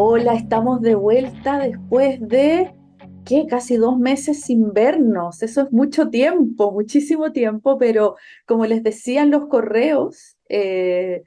Hola, estamos de vuelta después de, ¿qué? Casi dos meses sin vernos. Eso es mucho tiempo, muchísimo tiempo, pero como les decía en los correos, eh,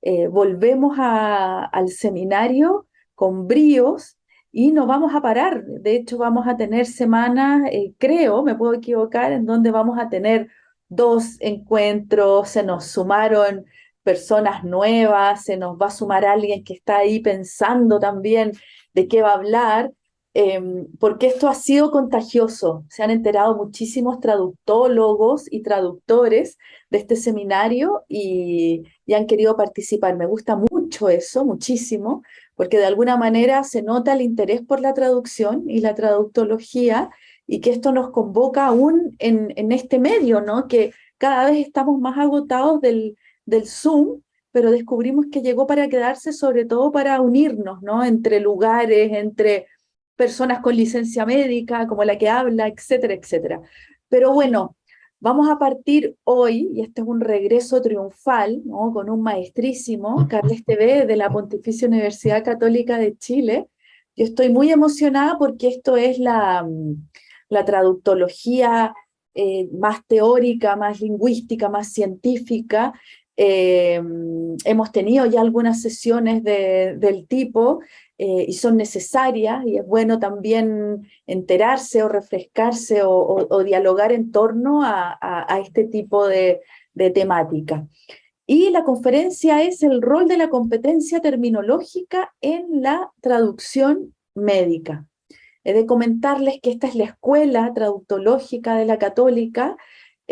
eh, volvemos al seminario con bríos y no vamos a parar. De hecho, vamos a tener semanas, eh, creo, me puedo equivocar, en donde vamos a tener dos encuentros, se nos sumaron personas nuevas, se nos va a sumar alguien que está ahí pensando también de qué va a hablar, em, porque esto ha sido contagioso. Se han enterado muchísimos traductólogos y traductores de este seminario y, y han querido participar. Me gusta mucho eso, muchísimo, porque de alguna manera se nota el interés por la traducción y la traductología y que esto nos convoca aún en, en este medio, ¿no? Que cada vez estamos más agotados del, del Zoom, pero descubrimos que llegó para quedarse, sobre todo para unirnos, ¿no? Entre lugares, entre personas con licencia médica, como la que habla, etcétera, etcétera. Pero bueno, vamos a partir hoy, y este es un regreso triunfal, ¿no? Con un maestrísimo, Carles TV, de la Pontificia Universidad Católica de Chile. Yo estoy muy emocionada porque esto es la, la traductología eh, más teórica, más lingüística, más científica, eh, hemos tenido ya algunas sesiones de, del tipo eh, y son necesarias y es bueno también enterarse o refrescarse o, dialogar en torno a este tipo de, de temática. Y la conferencia es el rol de la competencia terminológica en la traducción médica. He de comentarles que esta es la escuela traductológica de la católica,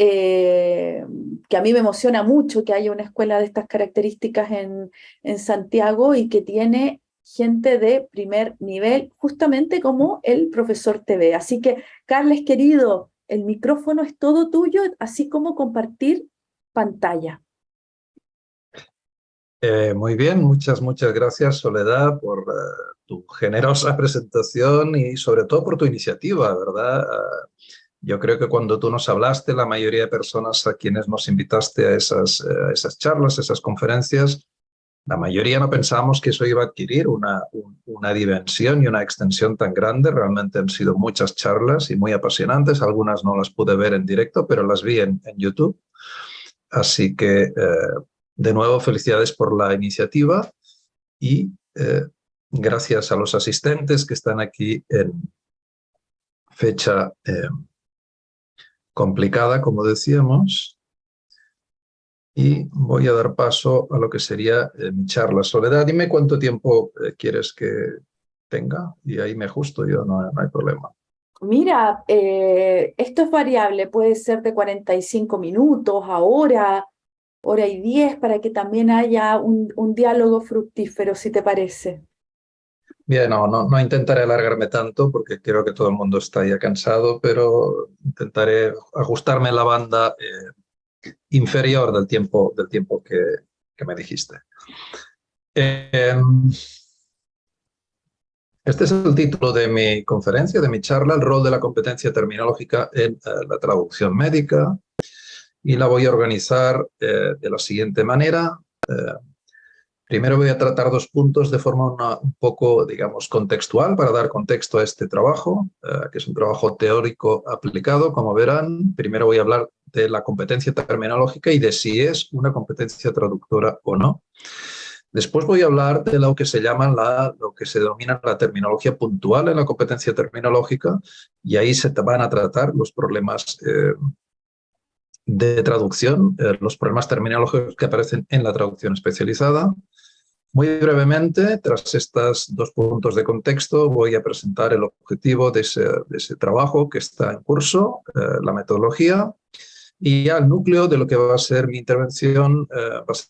eh, que a mí me emociona mucho que haya una escuela de estas características en, en Santiago y que tiene gente de primer nivel, justamente como el profesor TV. Así que, Carles, querido, el micrófono es todo tuyo, así como compartir pantalla. Eh, muy bien, muchas, muchas gracias Soledad por uh, tu generosa presentación y sobre todo por tu iniciativa, ¿verdad? Yo creo que cuando tú nos hablaste, la mayoría de personas a quienes nos invitaste a esas, uh, esas charlas, esas conferencias, la mayoría no pensamos que eso iba a adquirir una, un, una dimensión y una extensión tan grande. Realmente han sido muchas charlas y muy apasionantes. Algunas no las pude ver en directo, pero las vi en, en YouTube. Así que eh, de nuevo, felicidades por la iniciativa y eh, gracias a los asistentes que están aquí en fecha eh, complicada, como decíamos. Y voy a dar paso a lo que sería eh, mi charla. Soledad, dime cuánto tiempo eh, quieres que tenga y ahí me ajusto yo, no, no hay problema. Mira, eh, esto es variable, puede ser de 45 minutos, a hora, hora y diez, para que también haya un, un diálogo fructífero, si te parece. Bien, no, no, no, intentaré alargarme tanto porque creo que todo el mundo está ya cansado, pero intentaré ajustarme la banda eh, inferior del tiempo, del tiempo que, que me dijiste. Eh, este es el título de mi conferencia, de mi charla, el rol de la competencia terminológica en eh, la traducción médica y la voy a organizar eh, de la siguiente manera. Primero voy a tratar dos puntos de forma un poco, digamos, contextual para dar contexto a este trabajo, eh, que es un trabajo teórico aplicado, como verán. Primero voy a hablar de la competencia terminológica y de si es una competencia traductora o no. Después voy a hablar de lo que se llama la, lo que se denomina la terminología puntual en la competencia terminológica y ahí se van a tratar los problemas eh, de traducción, eh, los problemas terminológicos que aparecen en la traducción especializada. Muy brevemente, tras estos dos puntos de contexto, voy a presentar el objetivo de ese, trabajo que está en curso, eh, la metodología, y ya el núcleo de lo que va a ser mi intervención eh, va a ser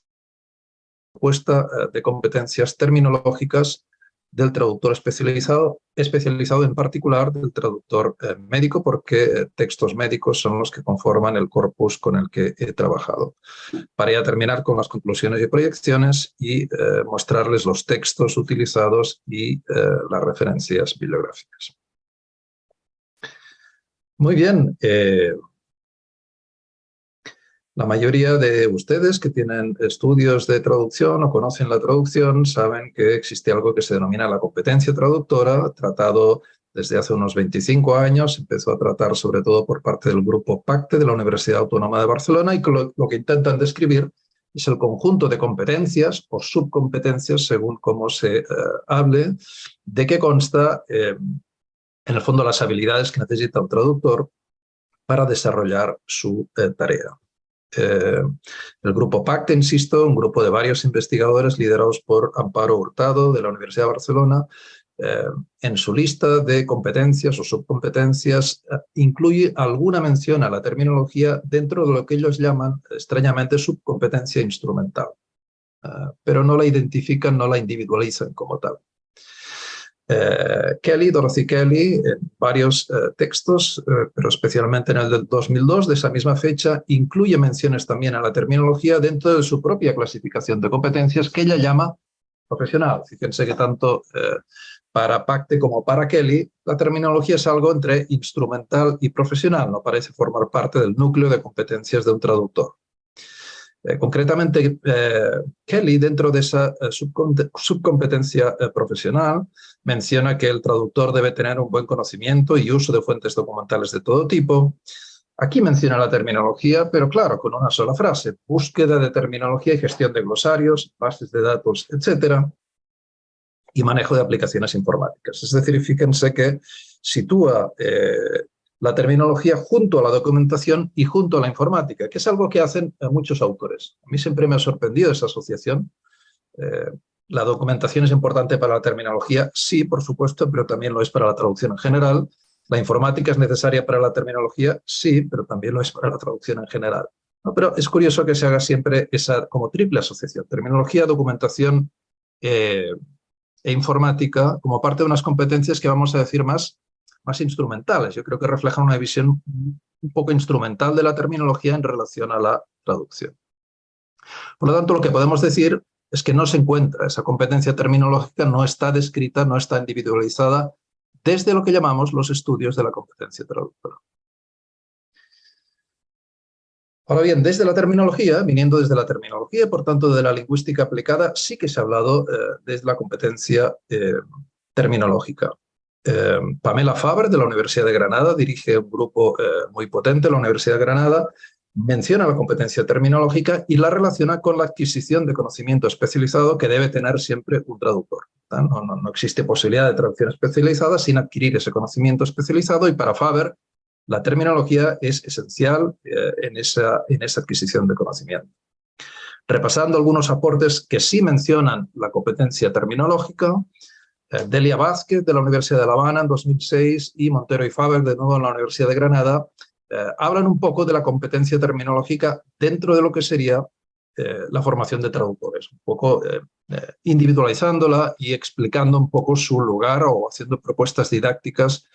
propuesta eh, de competencias terminológicas del traductor especializado, especializado en particular del traductor eh, médico, porque eh, textos médicos son los que conforman el corpus con el que he trabajado. Para ya terminar con las conclusiones y proyecciones y eh, mostrarles los textos utilizados y las referencias bibliográficas. Muy bien. La mayoría de ustedes que tienen estudios de traducción o conocen la traducción saben que existe algo que se denomina la competencia traductora, tratado desde hace unos 25 años, empezó a tratar sobre todo por parte del grupo PACTE de la Universidad Autónoma de Barcelona y lo, que intentan describir es el conjunto de competencias o subcompetencias, según cómo se eh, hable, de qué consta, eh, en el fondo, las habilidades que necesita un traductor para desarrollar su eh, tarea. Eh, el grupo PACTE, insisto, un grupo de varios investigadores liderados por Amparo Hurtado de la Universidad de Barcelona, eh, en su lista de competencias o subcompetencias eh, incluye alguna mención a la terminología dentro de lo que ellos llaman, extrañamente, subcompetencia instrumental. pero no la identifican, no la individualizan como tal. Eh, Kelly, Dorothy Kelly, en varios eh, textos, eh, pero especialmente en el del 2002, de esa misma fecha, incluye menciones también a la terminología dentro de su propia clasificación de competencias que ella llama profesional. Fíjense que tanto para Pacte como para Kelly, la terminología es algo entre instrumental y profesional, no parece formar parte del núcleo de competencias de un traductor. Concretamente, Kelly, dentro de esa subcompetencia profesional, menciona que el traductor debe tener un buen conocimiento y uso de fuentes documentales de todo tipo. Aquí menciona la terminología, pero claro, con una sola frase, búsqueda de terminología y gestión de glosarios, bases de datos, etcétera, y manejo de aplicaciones informáticas. Es decir, fíjense que sitúa la terminología junto a la documentación y junto a la informática, que es algo que hacen eh, muchos autores. A mí siempre me ha sorprendido esa asociación. Eh, la documentación es importante para la terminología, sí, por supuesto, pero también lo es para la traducción en general. La informática es necesaria para la terminología, sí, pero también lo es para la traducción en general. Pero es curioso que se haga siempre esa como triple asociación, terminología, documentación eh, e informática, como parte de unas competencias que vamos a decir más más instrumentales. Yo creo que reflejan una visión un poco instrumental de la terminología en relación a la traducción. Por lo tanto, lo que podemos decir es que no se encuentra, esa competencia terminológica no está descrita, no está individualizada desde lo que llamamos los estudios de la competencia traductora. Ahora bien, desde la terminología, viniendo desde la terminología, por tanto de la lingüística aplicada, sí que se ha hablado eh, desde la competencia eh, terminológica. Eh, Pamela Faber, de la Universidad de Granada, dirige un grupo eh, muy potente, la Universidad de Granada, menciona la competencia terminológica y la relaciona con la adquisición de conocimiento especializado que debe tener siempre un traductor. No, existe posibilidad de traducción especializada sin adquirir ese conocimiento especializado y para Faber la terminología es esencial eh, en, esa, en esa adquisición de conocimiento. Repasando algunos aportes que sí mencionan la competencia terminológica, eh, Delia Vázquez de la Universidad de La Habana en 2006 y Montero y Faber de nuevo en la Universidad de Granada hablan un poco de la competencia terminológica dentro de lo que sería eh, la formación de traductores, un poco individualizándola y explicando un poco su lugar o haciendo propuestas didácticas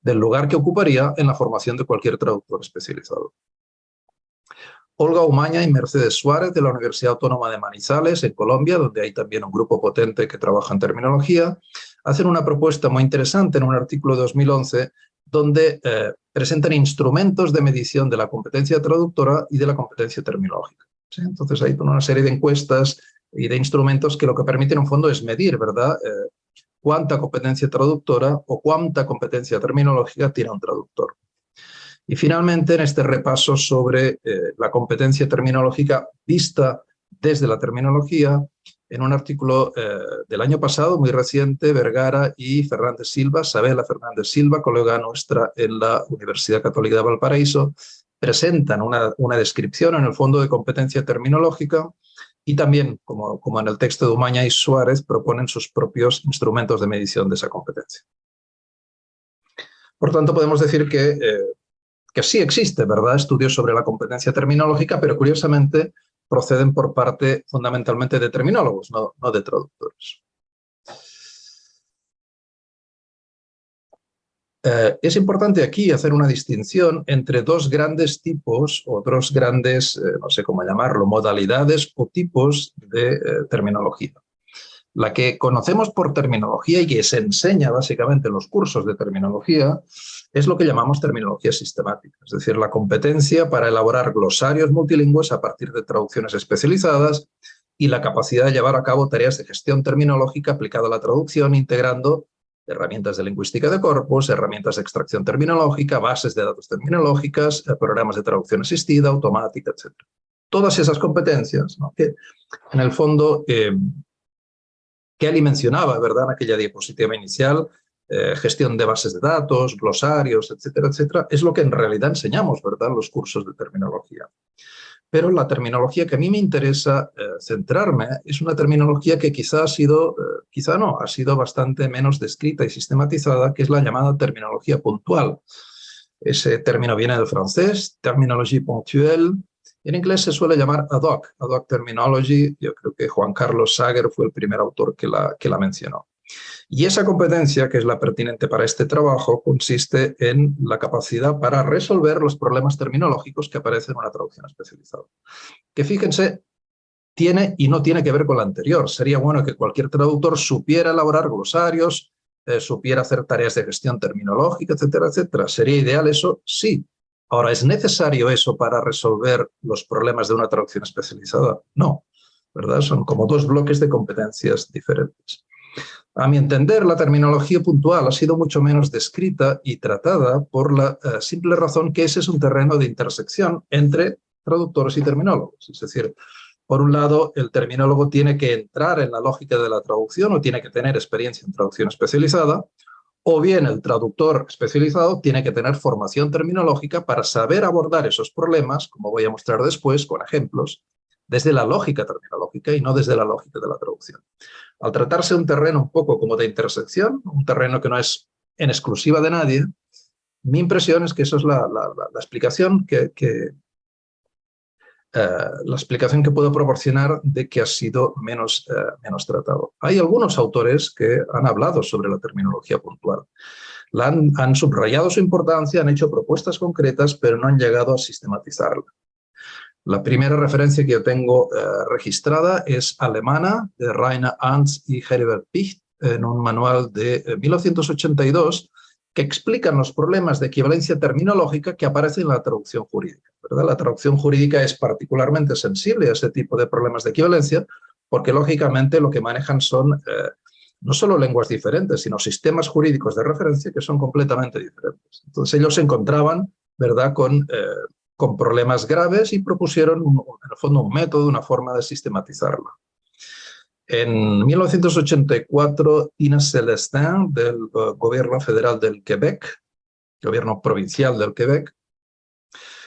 del lugar que ocuparía en la formación de cualquier traductor especializado. Olga Umaña y Mercedes Suárez de la Universidad Autónoma de Manizales, en Colombia, donde hay también un grupo potente que trabaja en terminología, hacen una propuesta muy interesante en un artículo de 2011 donde eh, presentan instrumentos de medición de la competencia traductora y de la competencia terminológica. Entonces hay una serie de encuestas y de instrumentos que lo que permiten en fondo es medir, ¿verdad? Eh, cuánta competencia traductora o cuánta competencia terminológica tiene un traductor. Y finalmente, en este repaso sobre eh, la competencia terminológica vista desde la terminología, en un artículo eh, del año pasado, muy reciente, Vergara y Fernández Silva, Sabela Fernández Silva, colega nuestra en la Universidad Católica de Valparaíso, presentan una, una descripción en el fondo de competencia terminológica y también, como, como en el texto de Umaña y Suárez, proponen sus propios instrumentos de medición de esa competencia. Por tanto, podemos decir que eh, que sí existe, ¿verdad?, estudios sobre la competencia terminológica, pero curiosamente proceden por parte fundamentalmente de terminólogos, no, de traductores. Eh, es importante aquí hacer una distinción entre dos grandes tipos o dos grandes, eh, no sé cómo llamarlo, modalidades o tipos de eh, terminología. La que conocemos por terminología y que se enseña básicamente en los cursos de terminología es lo que llamamos terminología sistemática, es decir, la competencia para elaborar glosarios multilingües a partir de traducciones especializadas y la capacidad de llevar a cabo tareas de gestión terminológica aplicada a la traducción, integrando herramientas de lingüística de corpus, herramientas de extracción terminológica, bases de datos terminológicas, eh, programas de traducción asistida, automática, etc. Todas esas competencias en el fondo, eh, que Ali mencionaba ¿verdad? en aquella diapositiva inicial, eh, gestión de bases de datos, glosarios, etcétera, etcétera, es lo que en realidad enseñamos ¿verdad? en los cursos de terminología. Pero la terminología que a mí me interesa eh, centrarme es una terminología que quizá ha sido, eh, quizá no, ha sido bastante menos descrita y sistematizada, que es la llamada terminología puntual. Ese término viene del francés, terminologie ponctuelle. En inglés se suele llamar ad hoc, ad hoc terminology. Yo creo que Juan Carlos Sager fue el primer autor que la, que la mencionó. Y esa competencia, que es la pertinente para este trabajo, consiste en la capacidad para resolver los problemas terminológicos que aparecen en una traducción especializada. Que fíjense, tiene y no tiene que ver con la anterior. Sería bueno que cualquier traductor supiera elaborar glosarios, eh, supiera hacer tareas de gestión terminológica, etcétera, etcétera. ¿Sería ideal eso? Sí. Ahora, ¿es necesario eso para resolver los problemas de una traducción especializada? No, ¿verdad? Son como dos bloques de competencias diferentes. A mi entender, la terminología puntual ha sido mucho menos descrita y tratada por la eh, simple razón que ese es un terreno de intersección entre traductores y terminólogos. Es decir, por un lado, el terminólogo tiene que entrar en la lógica de la traducción o tiene que tener experiencia en traducción especializada, o bien el traductor especializado tiene que tener formación terminológica para saber abordar esos problemas, como voy a mostrar después con ejemplos, desde la lógica terminológica y no desde la lógica de la traducción. Al tratarse un terreno un poco como de intersección, un terreno que no es en exclusiva de nadie, mi impresión es que eso es la, explicación que, eh, la explicación que puedo proporcionar de que ha sido menos, eh, menos tratado. Hay algunos autores que han hablado sobre la terminología puntual. han, subrayado su importancia, han hecho propuestas concretas, pero no han llegado a sistematizarla. La primera referencia que yo tengo eh, registrada es alemana, de Rainer Ernst y Heribert Picht, en un manual de 1982, eh, que explican los problemas de equivalencia terminológica que aparecen en la traducción jurídica. ¿verdad? La traducción jurídica es particularmente sensible a ese tipo de problemas de equivalencia, porque lógicamente lo que manejan son eh, no solo lenguas diferentes, sino sistemas jurídicos de referencia que son completamente diferentes. Entonces ellos se encontraban ¿verdad? con con problemas graves y propusieron, en el fondo, un método, una forma de sistematizarla. En 1984, Tina Celestin, del eh, Gobierno Federal del Quebec, Gobierno Provincial del Quebec,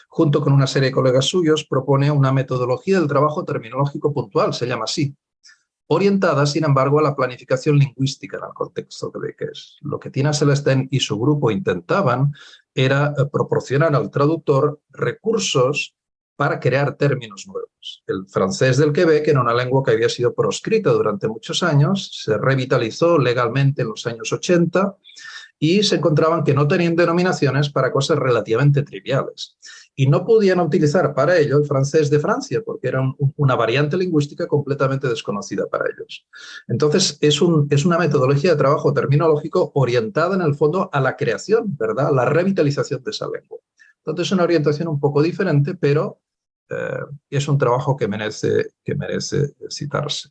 junto con una serie de colegas suyos, propone una metodología del trabajo terminológico puntual, se llama así, orientada, sin embargo, a la planificación lingüística en el contexto que es. Lo que Tina Celestin y su grupo intentaban era eh, proporcionar al traductor recursos para crear términos nuevos. El francés del Quebec era una lengua que había sido proscrita durante muchos años, se revitalizó legalmente en los años 80 y se encontraban que no tenían denominaciones para cosas relativamente triviales y no podían utilizar para ello el francés de Francia, porque era una variante lingüística completamente desconocida para ellos. Entonces, es, es una metodología de trabajo terminológico orientada en el fondo a la creación, ¿verdad? A la revitalización de esa lengua. Entonces, es una orientación un poco diferente, pero eh, es un trabajo que merece, que merece citarse.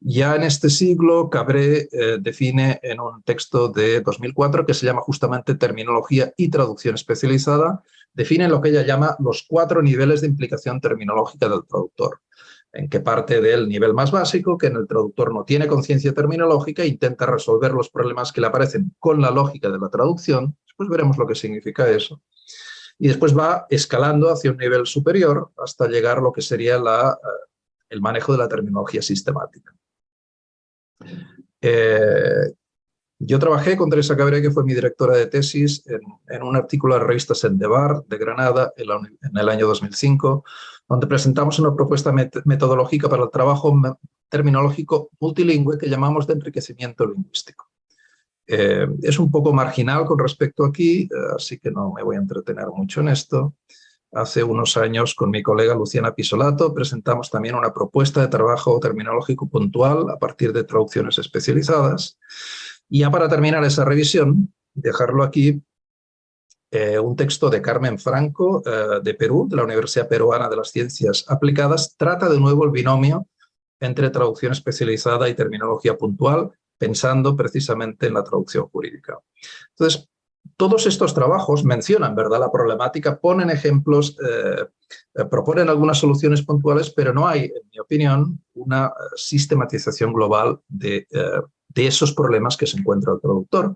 Ya en este siglo, Cabré eh, define en un texto de 2004 que se llama justamente Terminología y Traducción Especializada, define lo que ella llama los cuatro niveles de implicación terminológica del traductor, en que parte del nivel más básico, que en el traductor no tiene conciencia terminológica intenta resolver los problemas que le aparecen con la lógica de la traducción, después veremos lo que significa eso, y después va escalando hacia un nivel superior hasta llegar a lo que sería la, eh, el manejo de la terminología sistemática. Eh, yo trabajé con Teresa Cabré, que fue mi directora de tesis, en, un artículo de la revista Sendebar de Granada en, el año 2005, donde presentamos una propuesta metodológica para el trabajo terminológico multilingüe que llamamos de enriquecimiento lingüístico. Eh, es un poco marginal con respecto aquí, eh, así que no me voy a entretener mucho en esto, hace unos años con mi colega Luciana Pisolato presentamos también una propuesta de trabajo terminológico puntual a partir de traducciones especializadas. Y ya para terminar esa revisión, dejarlo aquí, eh, un texto de Carmen Franco, eh, de Perú, de la Universidad Peruana de las Ciencias Aplicadas, trata de nuevo el binomio entre traducción especializada y terminología puntual, pensando precisamente en la traducción jurídica. Entonces, todos estos trabajos mencionan ¿verdad? la problemática, ponen ejemplos, eh, proponen algunas soluciones puntuales, pero no hay, en mi opinión, una sistematización global de, de esos problemas que se encuentra el traductor,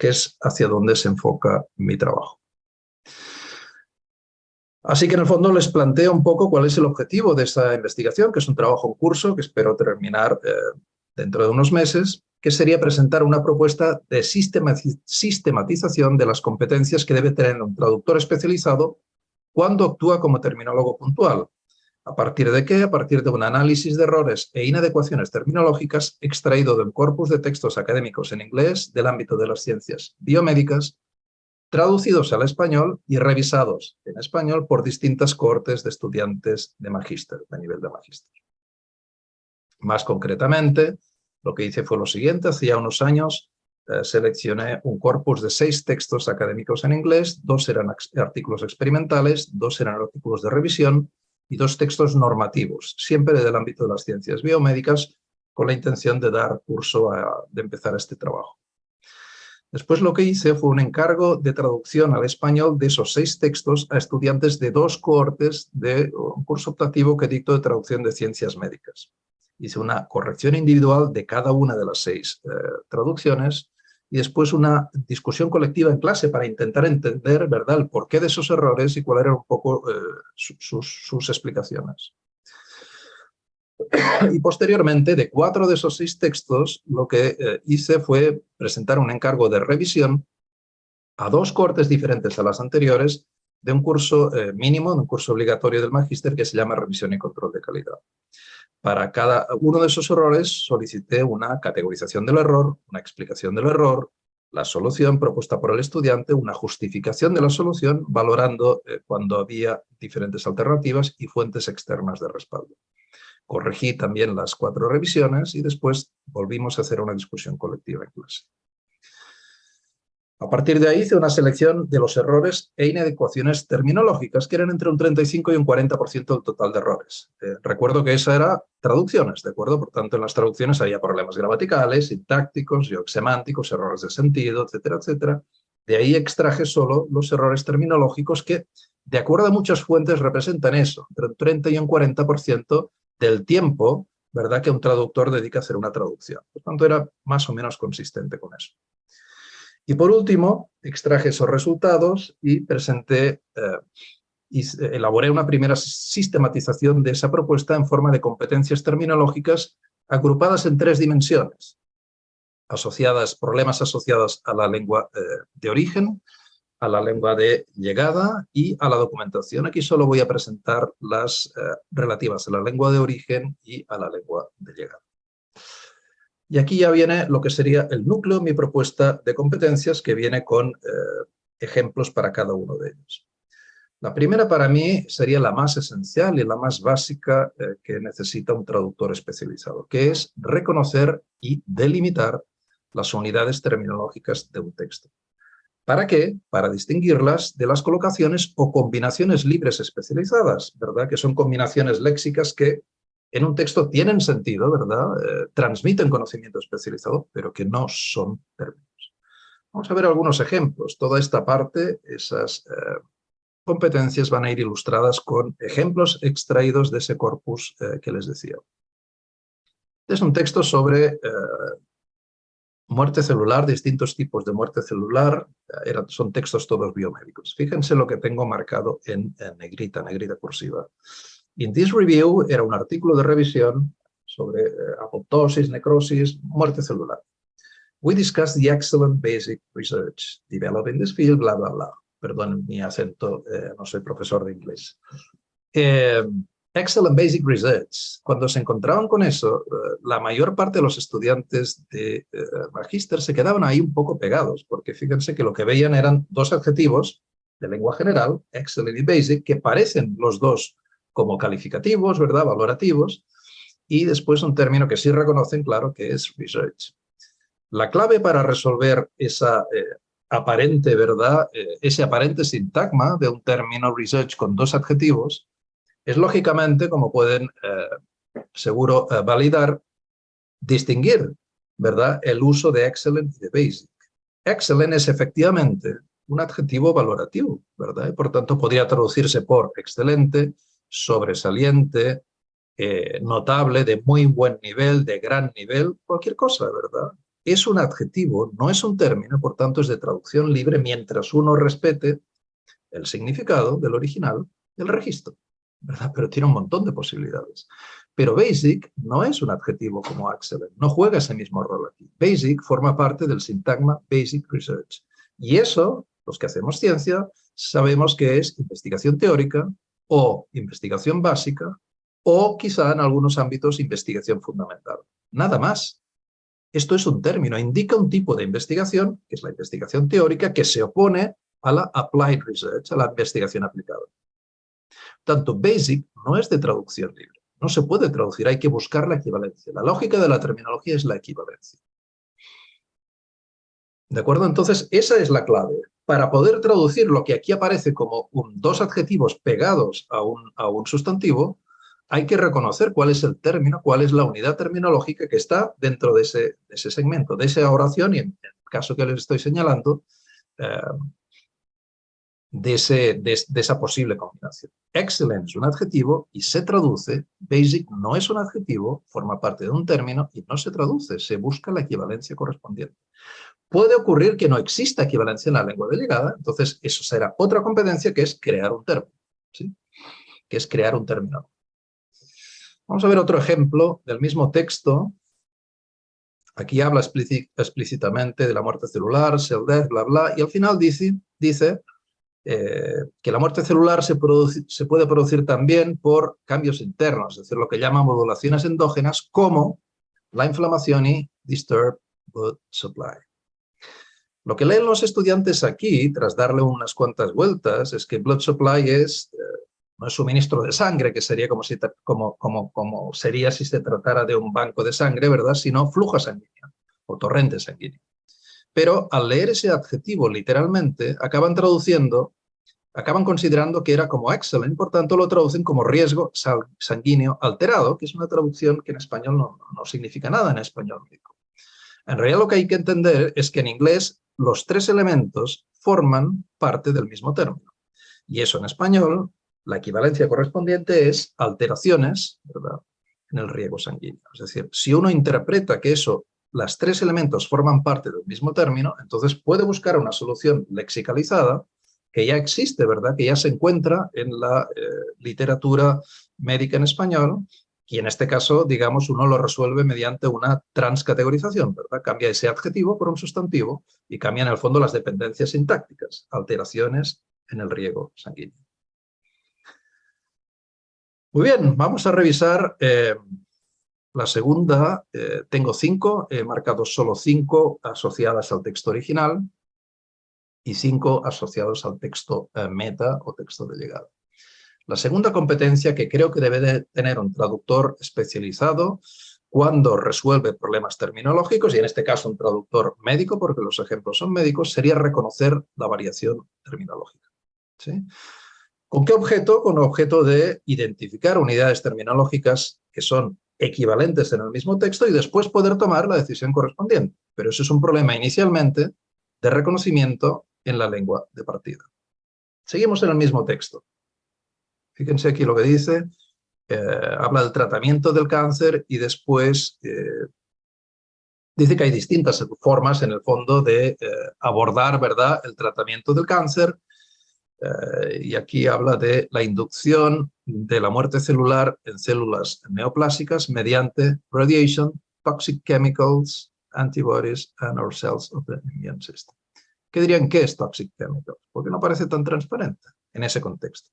que es hacia donde se enfoca mi trabajo. Así que en el fondo les planteo un poco cuál es el objetivo de esta investigación, que es un trabajo en curso que espero terminar dentro de unos meses, que sería presentar una propuesta de sistematización de las competencias que debe tener un traductor especializado cuando actúa como terminólogo puntual. ¿A partir de qué? A partir de un análisis de errores e inadecuaciones terminológicas extraído del corpus de textos académicos en inglés del ámbito de las ciencias biomédicas, traducidos al español y revisados en español por distintas cohortes de estudiantes de magíster, de nivel de magíster. Más concretamente, lo que hice fue lo siguiente, hacía unos años eh, seleccioné un corpus de seis textos académicos en inglés, dos eran artículos experimentales, dos eran artículos de revisión y dos textos normativos, siempre del ámbito de las ciencias biomédicas, con la intención de dar curso, a, de empezar este trabajo. Después lo que hice fue un encargo de traducción al español de esos seis textos a estudiantes de dos cohortes de un curso optativo que dicto de traducción de ciencias médicas hice una corrección individual de cada una de las seis eh, traducciones y después una discusión colectiva en clase para intentar entender ¿verdad? el porqué de esos errores y cuáles eran un poco eh, sus, explicaciones. Y posteriormente, de cuatro de esos seis textos, lo que eh, hice fue presentar un encargo de revisión a dos cortes diferentes a las anteriores de un curso mínimo, de un curso obligatorio del magíster que se llama Revisión y Control de Calidad. Para cada uno de esos errores solicité una categorización del error, una explicación del error, la solución propuesta por el estudiante, una justificación de la solución, valorando eh, cuando había diferentes alternativas y fuentes externas de respaldo. Corregí también las cuatro revisiones y después volvimos a hacer una discusión colectiva en clase. A partir de ahí hice una selección de los errores e inadecuaciones terminológicas, que eran entre un 35 y un 40% del total de errores. Eh, recuerdo que esa era traducciones, ¿de acuerdo? Por tanto, en las traducciones había problemas gramaticales, sintácticos, semánticos, errores de sentido, etcétera, etcétera. De ahí extraje solo los errores terminológicos que, de acuerdo a muchas fuentes, representan eso, entre un 30 y un 40% del tiempo ¿verdad? que un traductor dedica a hacer una traducción. Por tanto, era más o menos consistente con eso. Y por último, extraje esos resultados y presenté eh, y elaboré una primera sistematización de esa propuesta en forma de competencias terminológicas agrupadas en tres dimensiones, asociadas, problemas asociados a la lengua eh, de origen, a la lengua de llegada y a la documentación. Aquí solo voy a presentar las eh, relativas a la lengua de origen y a la lengua de llegada. Y aquí ya viene lo que sería el núcleo, mi propuesta de competencias, que viene con eh, ejemplos para cada uno de ellos. La primera para mí sería la más esencial y la más básica eh, que necesita un traductor especializado, que es reconocer y delimitar las unidades terminológicas de un texto. ¿Para qué? Para distinguirlas de las colocaciones o combinaciones libres especializadas, ¿verdad? Que son combinaciones léxicas que en un texto tienen sentido, ¿verdad? Eh, transmiten conocimiento especializado, pero que no son términos. Vamos a ver algunos ejemplos. Toda esta parte, esas eh, competencias van a ir ilustradas con ejemplos extraídos de ese corpus eh, que les decía. Es un texto sobre muerte celular, distintos tipos de muerte celular, son textos todos biomédicos. Fíjense lo que tengo marcado en negrita, negrita cursiva. In this review era un artículo de revisión sobre eh, apoptosis, necrosis, muerte celular. We discussed the excellent basic research developed in this field, bla, bla, bla. Perdón mi acento, eh, no soy profesor de inglés. Eh, excellent basic research. Cuando se encontraban con eso, la mayor parte de los estudiantes de magíster se quedaban ahí un poco pegados, porque fíjense que lo que veían eran dos adjetivos de lengua general, excellent y basic, que parecen los dos como calificativos, ¿verdad?, valorativos, y después un término que sí reconocen, claro, que es research. La clave para resolver esa eh, aparente, ¿verdad?, eh, ese aparente sintagma de un término research con dos adjetivos, es lógicamente, como pueden eh, seguro validar, distinguir, ¿verdad?, el uso de excellent y de basic. Excellent es efectivamente un adjetivo valorativo, ¿verdad? Y por tanto podría traducirse por excelente, sobresaliente, eh, notable, de muy buen nivel, de gran nivel, cualquier cosa, ¿verdad? Es un adjetivo, no es un término, por tanto es de traducción libre mientras uno respete el significado del original del registro, ¿verdad? Pero tiene un montón de posibilidades. Pero basic no es un adjetivo como excellent, no juega ese mismo rol aquí. Basic forma parte del sintagma basic research. Y eso, los que hacemos ciencia, sabemos que es investigación teórica o investigación básica o quizá en algunos ámbitos investigación fundamental. Nada más. Esto es un término, indica un tipo de investigación, que es la investigación teórica, que se opone a la applied research, a la investigación aplicada. Tanto basic no es de traducción libre. No se puede traducir, hay que buscar la equivalencia. La lógica de la terminología es la equivalencia. ¿De acuerdo? Entonces, esa es la clave. Para poder traducir lo que aquí aparece como dos adjetivos pegados a un, sustantivo, hay que reconocer cuál es el término, cuál es la unidad terminológica que está dentro de ese, segmento, de esa oración y en el caso que les estoy señalando, eh, de, de, esa posible combinación. Excellent es un adjetivo y se traduce, basic no es un adjetivo, forma parte de un término y no se traduce, se busca la equivalencia correspondiente. Puede ocurrir que no exista equivalencia en la lengua delegada, entonces eso será otra competencia que es crear un término, ¿sí? que es crear un término. Vamos a ver otro ejemplo del mismo texto. Aquí habla explícitamente de la muerte celular, cell death, bla, bla, y al final dice, eh, que la muerte celular se, se puede producir también por cambios internos, es decir, lo que llaman modulaciones endógenas, como la inflamación y disturbed blood supply. Lo que leen los estudiantes aquí, tras darle unas cuantas vueltas, es que blood supply es, eh, no es suministro de sangre, que sería como, sería si se tratara de un banco de sangre, ¿verdad? Sino flujo sanguíneo o torrente sanguíneo. Pero al leer ese adjetivo literalmente, acaban traduciendo, acaban considerando que era como excellent, por tanto lo traducen como riesgo sanguíneo alterado, que es una traducción que en español no, no significa nada en español En realidad lo que hay que entender es que en inglés los tres elementos forman parte del mismo término. Y eso en español, la equivalencia correspondiente es alteraciones en el riego sanguíneo. Es decir, si uno interpreta que eso, las tres elementos forman parte del mismo término, entonces puede buscar una solución lexicalizada que ya existe, ¿verdad? Que ya se encuentra en la eh, literatura médica en español y en este caso, digamos, uno lo resuelve mediante una transcategorización, ¿verdad? Cambia ese adjetivo por un sustantivo y cambia en el fondo las dependencias sintácticas, alteraciones en el riego sanguíneo. Muy bien, vamos a revisar eh, la segunda. Eh, tengo cinco, he marcado solo cinco asociadas al texto original y cinco asociados al texto eh, meta o texto de llegada. La segunda competencia que creo que debe de tener un traductor especializado cuando resuelve problemas terminológicos, y en este caso un traductor médico, porque los ejemplos son médicos, sería reconocer la variación terminológica. ¿Con qué objeto? Con el objeto de identificar unidades terminológicas que son equivalentes en el mismo texto y después poder tomar la decisión correspondiente. Pero eso es un problema inicialmente de reconocimiento en la lengua de partida. Seguimos en el mismo texto. Fíjense aquí lo que dice, eh, habla del tratamiento del cáncer y después eh, dice que hay distintas formas en el fondo de eh, abordar ¿verdad? el tratamiento del cáncer y aquí habla de la inducción de la muerte celular en células neoplásicas mediante radiation, toxic chemicals, antibodies and our cells of the immune system. ¿Qué dirían qué es toxic chemicals? Porque no parece tan transparente en ese contexto.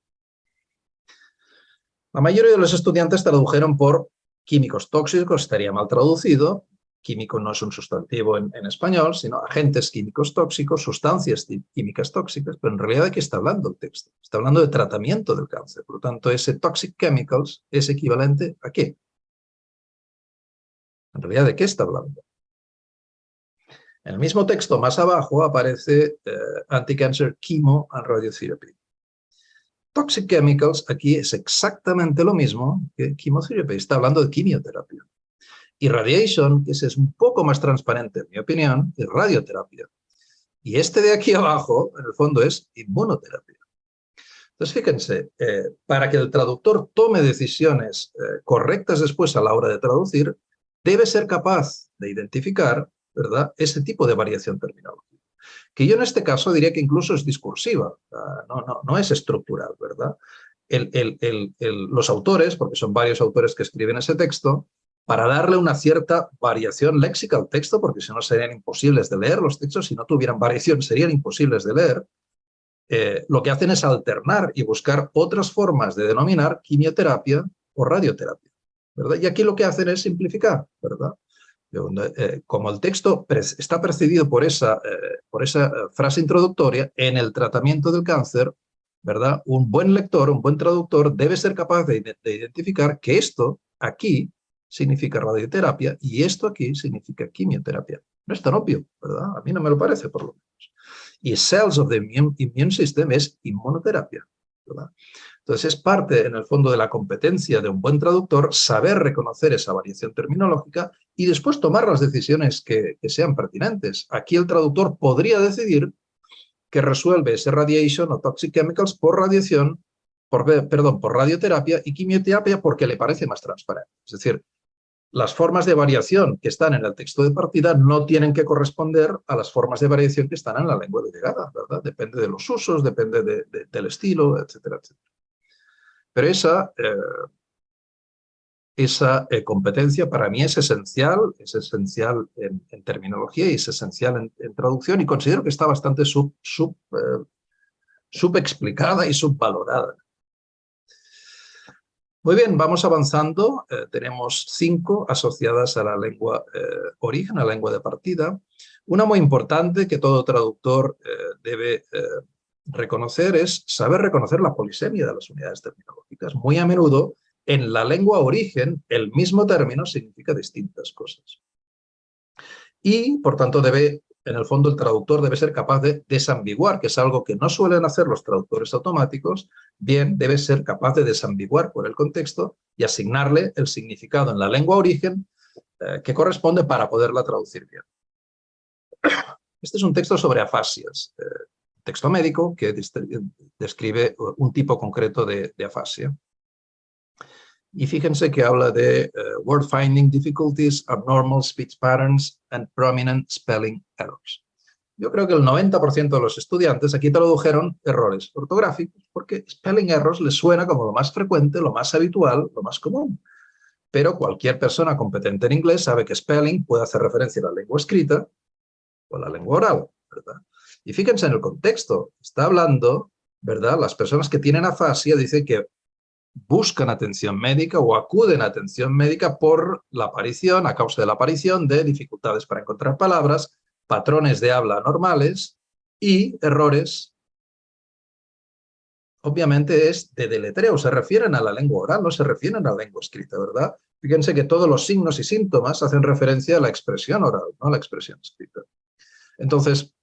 La mayoría de los estudiantes tradujeron por químicos tóxicos, estaría mal traducido, químico no es un sustantivo en, español, sino agentes químicos tóxicos, sustancias químicas tóxicas, pero en realidad ¿de qué está hablando el texto? Está hablando de tratamiento del cáncer. Por lo tanto, ese toxic chemicals es equivalente a qué? En realidad, ¿de qué está hablando? En el mismo texto, más abajo, aparece eh, anti-cancer chemo and radiotherapy. Toxic chemicals aquí es exactamente lo mismo que chemotherapy. Está hablando de quimioterapia. Y radiation, que es un poco más transparente, en mi opinión, es radioterapia. Y este de aquí abajo, en el fondo, es inmunoterapia. Entonces, fíjense, eh, para que el traductor tome decisiones eh, correctas después a la hora de traducir, debe ser capaz de identificar ¿verdad? ese tipo de variación terminológica. Que yo en este caso diría que incluso es discursiva, no, no, no es estructural, ¿verdad? los autores, porque son varios autores que escriben ese texto, para darle una cierta variación léxica al texto, porque si no serían imposibles de leer los textos, si no tuvieran variación serían imposibles de leer, eh, lo que hacen es alternar y buscar otras formas de denominar quimioterapia o radioterapia. ¿verdad? Y aquí lo que hacen es simplificar, ¿verdad? Eh, como el texto está precedido por esa, eh, por esa frase introductoria, en el tratamiento del cáncer, ¿verdad? Un buen lector, un buen traductor debe ser capaz de identificar que esto aquí significa radioterapia y esto aquí significa quimioterapia. No es tan obvio, ¿verdad? A mí no me lo parece, por lo menos. Y cells of the immune, system es inmunoterapia, ¿verdad? Entonces es parte, en el fondo, de la competencia de un buen traductor saber reconocer esa variación terminológica y después tomar las decisiones que, sean pertinentes. Aquí el traductor podría decidir que resuelve ese radiation o toxic chemicals por radiación, por, perdón, por radioterapia y quimioterapia porque le parece más transparente. Es decir, las formas de variación que están en el texto de partida no tienen que corresponder a las formas de variación que están en la lengua de llegada, ¿verdad? Depende de los usos, depende del estilo, etcétera, etcétera. Pero esa, eh, esa eh, competencia para mí es esencial, es esencial en, terminología y es esencial en, traducción y considero que está bastante sub, sub, eh, subexplicada y subvalorada. Muy bien, vamos avanzando. Tenemos cinco asociadas a la lengua origen, a la lengua de partida. Una muy importante que todo traductor debe reconocer es saber reconocer la polisemia de las unidades terminológicas. Muy a menudo, en la lengua origen, el mismo término significa distintas cosas. Y, por tanto, debe en el fondo el traductor debe ser capaz de desambiguar, que es algo que no suelen hacer los traductores automáticos, bien debe ser capaz de desambiguar por el contexto y asignarle el significado en la lengua origen eh, que corresponde para poderla traducir bien. Este es un texto sobre afasias, eh, texto médico que describe un tipo concreto de afasia. Y fíjense que habla de eh, word finding difficulties, abnormal speech patterns and prominent spelling errors. Yo creo que el 90% de los estudiantes aquí tradujeron errores ortográficos porque spelling errors les suena como lo más frecuente, lo más habitual, lo más común. Pero cualquier persona competente en inglés sabe que spelling puede hacer referencia a la lengua escrita o a la lengua oral, ¿verdad? Y fíjense en el contexto, está hablando, ¿verdad? Las personas que tienen afasia dicen que buscan atención médica o acuden a atención médica por la aparición, a causa de la aparición de dificultades para encontrar palabras, patrones de habla normales y errores. Obviamente es de deletreo, se refieren a la lengua oral, no se refieren a la lengua escrita, ¿verdad? Fíjense que todos los signos y síntomas hacen referencia a la expresión oral, no a la expresión escrita. Entonces,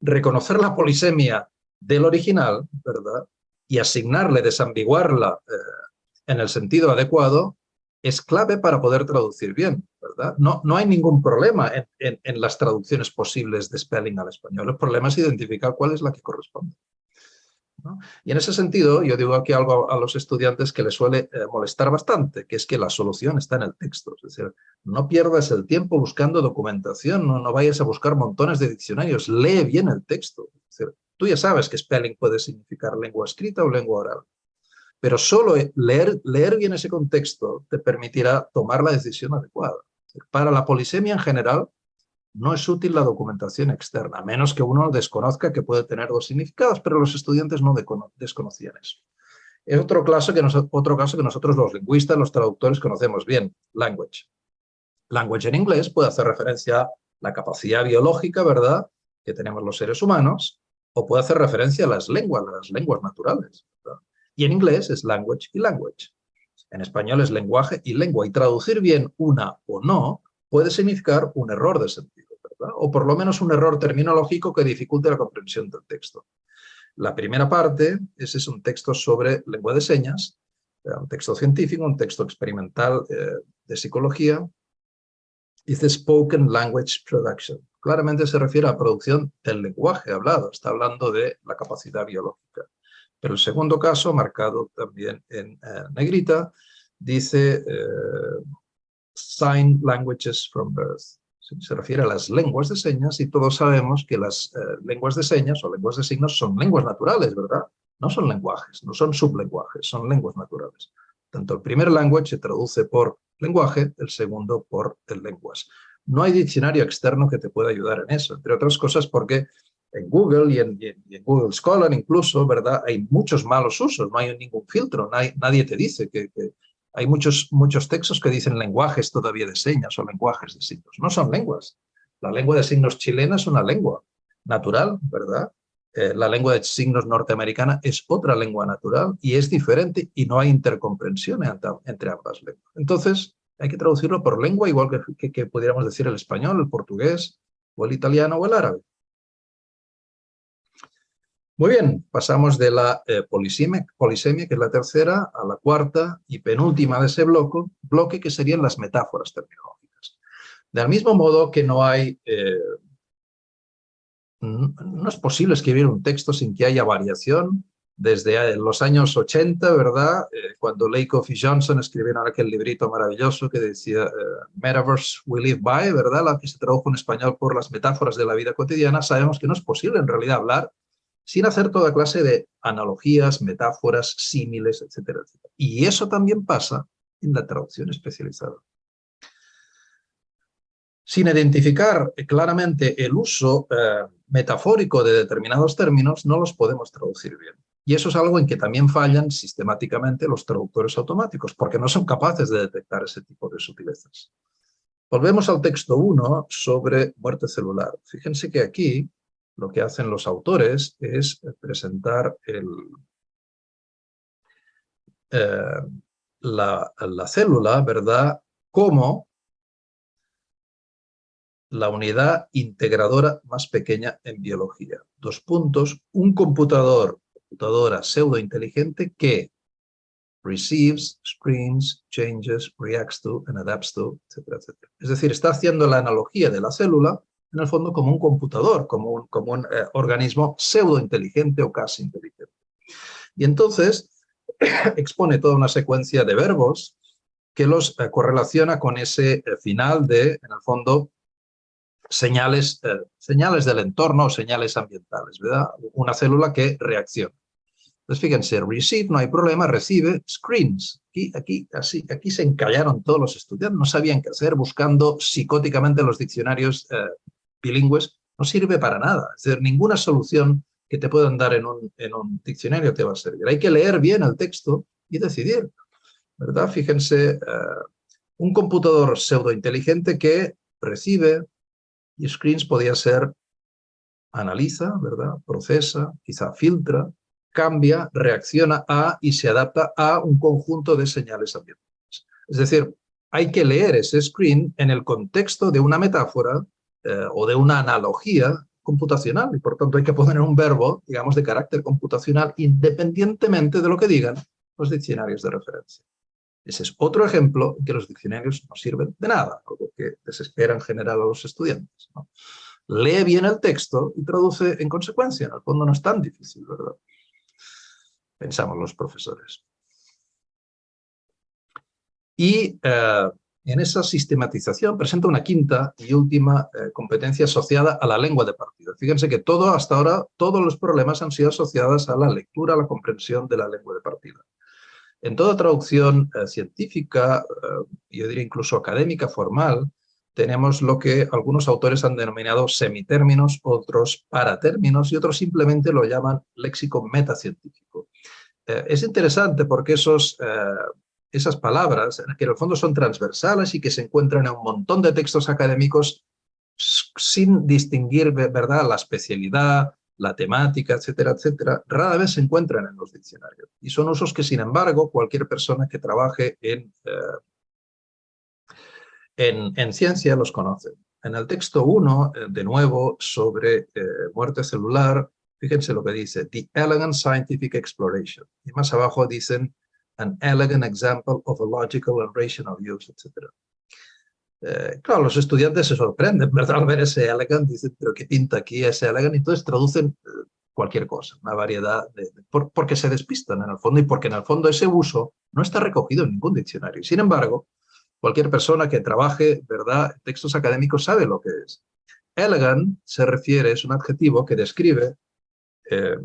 reconocer la polisemia del original, ¿verdad? y asignarle, desambiguarla eh, en el sentido adecuado, es clave para poder traducir bien, ¿verdad? No, no hay ningún problema en, en, las traducciones posibles de spelling al español. El problema es identificar cuál es la que corresponde. Y en ese sentido, yo digo aquí algo a, los estudiantes que les suele eh, molestar bastante, que es que la solución está en el texto. Es decir, no pierdas el tiempo buscando documentación, no, no vayas a buscar montones de diccionarios, lee bien el texto. Es decir, Tú ya sabes que spelling puede significar lengua escrita o lengua oral, pero solo leer, leer bien ese contexto te permitirá tomar la decisión adecuada. Para la polisemia en general, no es útil la documentación externa, a menos que uno desconozca que puede tener dos significados, pero los estudiantes no desconocían eso. Es otro caso, que nosotros los lingüistas, los traductores conocemos bien, language. Language en inglés puede hacer referencia a la capacidad biológica, ¿verdad?, que tenemos los seres humanos, o puede hacer referencia a las lenguas, las lenguas naturales. Y en inglés es language y language. En español es lenguaje y lengua. Y traducir bien una o no puede significar un error de sentido, ¿verdad? o por lo menos un error terminológico que dificulte la comprensión del texto. La primera parte ese es un texto sobre lengua de señas, eh, un texto científico, un texto experimental eh, de psicología. Dice Spoken Language Production. Claramente se refiere a la producción del lenguaje hablado, está hablando de la capacidad biológica. Pero el segundo caso, marcado también en eh, negrita, dice Sign Languages from Birth se refiere a las lenguas de señas y todos sabemos que las eh, lenguas de señas o lenguas de signos son lenguas naturales, ¿verdad? No son lenguajes, no son sublenguajes, son lenguas naturales. Tanto el primer language se traduce por lenguaje, el segundo por el lenguas. No hay diccionario externo que te pueda ayudar en eso, entre otras cosas porque en Google y en, Google Scholar incluso, ¿verdad? Hay muchos malos usos, no hay ningún filtro, nadie, te dice que hay muchos, muchos textos que dicen lenguajes todavía de señas o lenguajes de signos. No son lenguas. La lengua de signos chilena es una lengua natural, ¿verdad? Eh, la lengua de signos norteamericana es otra lengua natural y es diferente y no hay intercomprensión entre, ambas lenguas. Entonces, hay que traducirlo por lengua, igual que, que pudiéramos decir el español, el portugués, o el italiano o el árabe. Muy bien, pasamos de la eh, polisemia, que es la tercera, a la cuarta y penúltima de ese bloque, bloque que serían las metáforas terminológicas. Del mismo modo que no hay... Eh, no es posible escribir un texto sin que haya variación. Desde eh, los años 80, ¿verdad? cuando Lakoff y Johnson escribieron aquel librito maravilloso que decía Metaverse We Live By, ¿verdad? La que se tradujo en español por las metáforas de la vida cotidiana, sabemos que no es posible en realidad hablar sin hacer toda clase de analogías, metáforas, símiles, etcétera. Y eso también pasa en la traducción especializada. Sin identificar claramente el uso eh, metafórico de determinados términos, no los podemos traducir bien. Y eso es algo en que también fallan sistemáticamente los traductores automáticos, porque no son capaces de detectar ese tipo de sutilezas. Volvemos al texto 1 sobre muerte celular. Fíjense que aquí lo que hacen los autores es presentar el, eh, la, la, célula, ¿verdad?, como la unidad integradora más pequeña en biología. Dos puntos, un computador, computadora pseudo-inteligente que receives, screens, changes, reacts to and adapts to, etcétera. Es decir, está haciendo la analogía de la célula en el fondo como un computador, como un, como un eh, organismo pseudo-inteligente o casi inteligente. Y entonces expone toda una secuencia de verbos que los eh, correlaciona con ese eh, final de, en el fondo, señales, señales del entorno o señales ambientales, ¿verdad? Una célula que reacciona. Entonces, fíjense, receive, no hay problema, recibe, screens. Aquí, aquí, así, aquí se encallaron todos los estudiantes, no sabían qué hacer, buscando psicóticamente los diccionarios bilingües no sirve para nada. Es decir, ninguna solución que te puedan dar en un, diccionario te va a servir. Hay que leer bien el texto y decidir. ¿verdad? Fíjense, eh, un computador pseudo-inteligente que recibe y screens podía ser analiza, ¿verdad? procesa, quizá filtra, cambia, reacciona a y se adapta a un conjunto de señales ambientales. Es decir, hay que leer ese screen en el contexto de una metáfora eh, o de una analogía computacional y por tanto hay que poner un verbo, digamos, de carácter computacional independientemente de lo que digan los diccionarios de referencia. Ese es otro ejemplo que los diccionarios no sirven de nada, algo que desespera en general a los estudiantes. Lee bien el texto y traduce en consecuencia. En el fondo no es tan difícil, ¿verdad? Pensamos los profesores. Y eh, en esa sistematización presenta una quinta y última eh, competencia asociada a la lengua de partida. Fíjense que todo hasta ahora, todos los problemas han sido asociados a la lectura, a la comprensión de la lengua de partida. En toda traducción eh, científica, eh, yo diría incluso académica, formal, tenemos lo que algunos autores han denominado semitérminos, otros paratérminos y otros simplemente lo llaman léxico metacientífico. es interesante porque esos esas palabras, que en el fondo son transversales y que se encuentran en un montón de textos académicos sin distinguir, ¿verdad?, la especialidad, la temática, etcétera, etcétera, rara vez se encuentran en los diccionarios. Y son usos que, sin embargo, cualquier persona que trabaje en, eh, en, ciencia los conoce. En el texto 1, eh, de nuevo, sobre eh, muerte celular, fíjense lo que dice, The Elegant Scientific Exploration. Y más abajo dicen, An elegant example of a logical and rational use, etcétera. Eh, claro, los estudiantes se sorprenden, ¿verdad? Al ver ese elegant, dicen, pero ¿qué pinta aquí ese elegant? Y entonces traducen eh, cualquier cosa, una variedad, de, porque se despistan en el fondo y porque en el fondo ese uso no está recogido en ningún diccionario. Sin embargo, cualquier persona que trabaje, ¿verdad?, textos académicos sabe lo que es. Elegant se refiere, es un adjetivo que describe eh,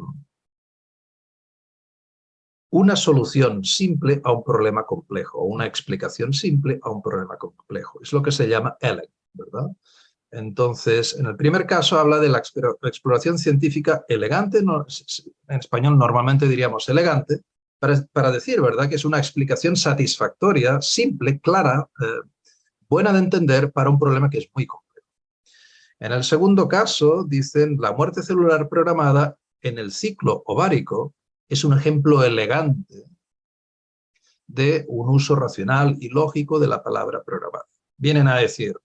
una solución simple a un problema complejo, una explicación simple a un problema complejo. Es lo que se llama elegant, ¿verdad? Entonces, en el primer caso habla de la exploración científica elegante, en español normalmente diríamos elegante, para, decir, ¿verdad?, que es una explicación satisfactoria, simple, clara, eh, buena de entender para un problema que es muy complejo. En el segundo caso, dicen, la muerte celular programada en el ciclo ovárico es un ejemplo elegante de un uso racional y lógico de la palabra programada. Vienen a decir,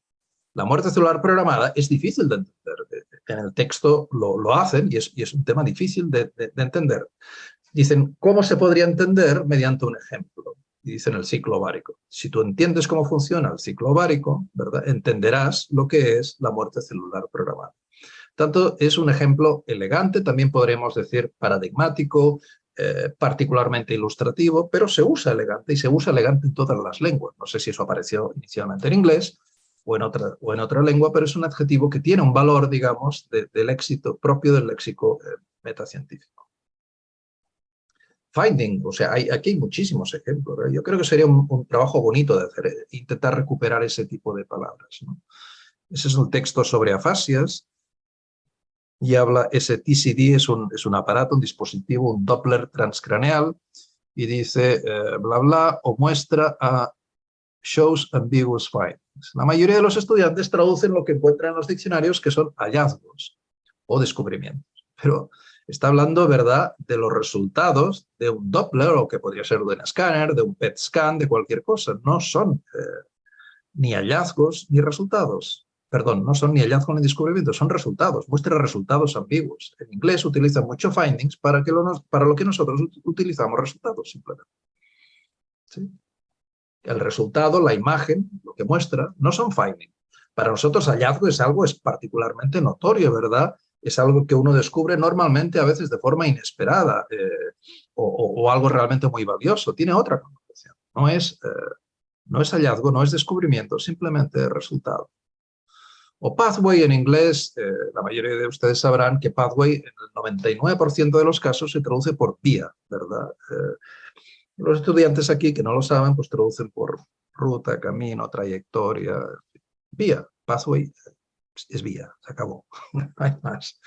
la muerte celular programada es difícil de entender. En el texto lo, hacen y es, un tema difícil de, entender. Dicen, ¿cómo se podría entender? Mediante un ejemplo. Dicen el ciclo ovárico. Si tú entiendes cómo funciona el ciclo ovárico, ¿verdad? entenderás lo que es la muerte celular programada. Tanto es un ejemplo elegante, también podríamos decir paradigmático, eh, particularmente ilustrativo, pero se usa elegante y se usa elegante en todas las lenguas. No sé si eso apareció inicialmente en inglés o en otra, o en otra lengua, pero es un adjetivo que tiene un valor, digamos, del éxito propio del léxico eh, metacientífico. Finding, o sea, aquí hay muchísimos ejemplos. Yo creo que sería un, trabajo bonito de hacer, intentar recuperar ese tipo de palabras. Ese es un texto sobre afasias, y habla, ese TCD es un, es un aparato, un dispositivo, un Doppler transcraneal, y dice eh, bla bla, o muestra a shows ambiguous findings. La mayoría de los estudiantes traducen lo que encuentran en los diccionarios que son hallazgos o descubrimientos. Pero está hablando, ¿verdad?, de los resultados de un Doppler, o que podría ser de un escáner, de un PET scan, de cualquier cosa. No son eh, ni hallazgos ni resultados perdón, no son ni hallazgos ni descubrimientos, son resultados, muestra resultados ambiguos. En inglés utilizan mucho findings para, que lo, para lo que nosotros utilizamos resultados, simplemente. El resultado, la imagen, lo que muestra, no son findings. Para nosotros hallazgo es algo particularmente notorio, ¿verdad? Es algo que uno descubre normalmente a veces de forma inesperada eh, o, algo realmente muy valioso. Tiene otra connotación. No es, eh, no es hallazgo, no es descubrimiento, simplemente resultado. O pathway en inglés, eh, la mayoría de ustedes sabrán que pathway en el 99% de los casos se traduce por vía, ¿verdad? Eh, los estudiantes aquí que no lo saben, pues traducen por ruta, camino, trayectoria, vía, pathway es vía, se acabó, hay más.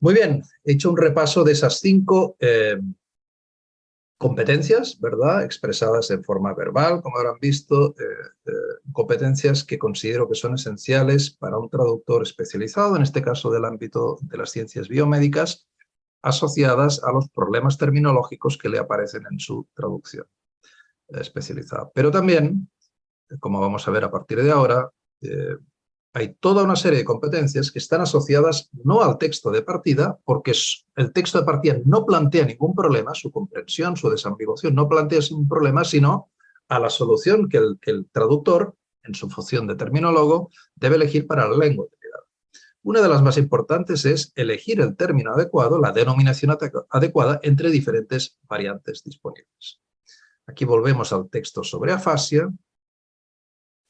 Muy bien, he hecho un repaso de esas cinco eh, competencias, ¿verdad? Expresadas en forma verbal, como habrán visto, eh, eh, competencias que considero que son esenciales para un traductor especializado, en este caso del ámbito de las ciencias biomédicas, asociadas a los problemas terminológicos que le aparecen en su traducción especializada. Pero también, como vamos a ver a partir de ahora, eh, hay toda una serie de competencias que están asociadas no al texto de partida, porque el texto de partida no plantea ningún problema, su comprensión, su desambiguación no plantea ningún problema, sino a la solución que el, traductor, en su función de terminólogo, debe elegir para la lengua Una de las más importantes es elegir el término adecuado, la denominación adecuada entre diferentes variantes disponibles. Aquí volvemos al texto sobre afasia,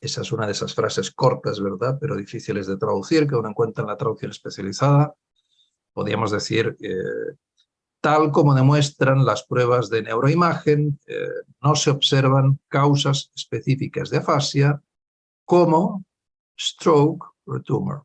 esa es una de esas frases cortas, ¿verdad? Pero difíciles de traducir, que uno encuentra en la traducción especializada. Podríamos decir, eh, tal como demuestran las pruebas de neuroimagen, eh, no se observan causas específicas de afasia como stroke o tumor.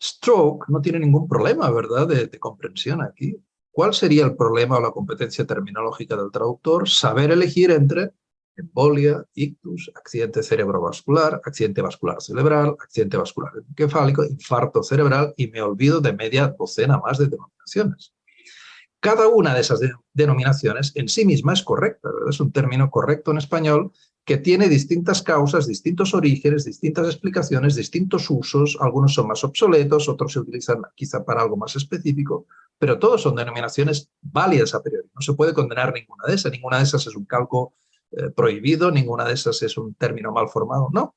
Stroke no tiene ningún problema, ¿verdad?, de, comprensión aquí. ¿Cuál sería el problema o la competencia terminológica del traductor? Saber elegir entre embolia, ictus, accidente cerebrovascular, accidente vascular cerebral, accidente vascular encefálico, infarto cerebral y me olvido de media docena más de denominaciones. Cada una de esas denominaciones en sí misma es correcta, es un término correcto en español que tiene distintas causas, distintos orígenes, distintas explicaciones, distintos usos, algunos son más obsoletos, otros se utilizan quizá para algo más específico, pero todos son denominaciones válidas a priori. No se puede condenar ninguna de esas, ninguna de esas es un calco eh, prohibido, ninguna de esas es un término mal formado, no.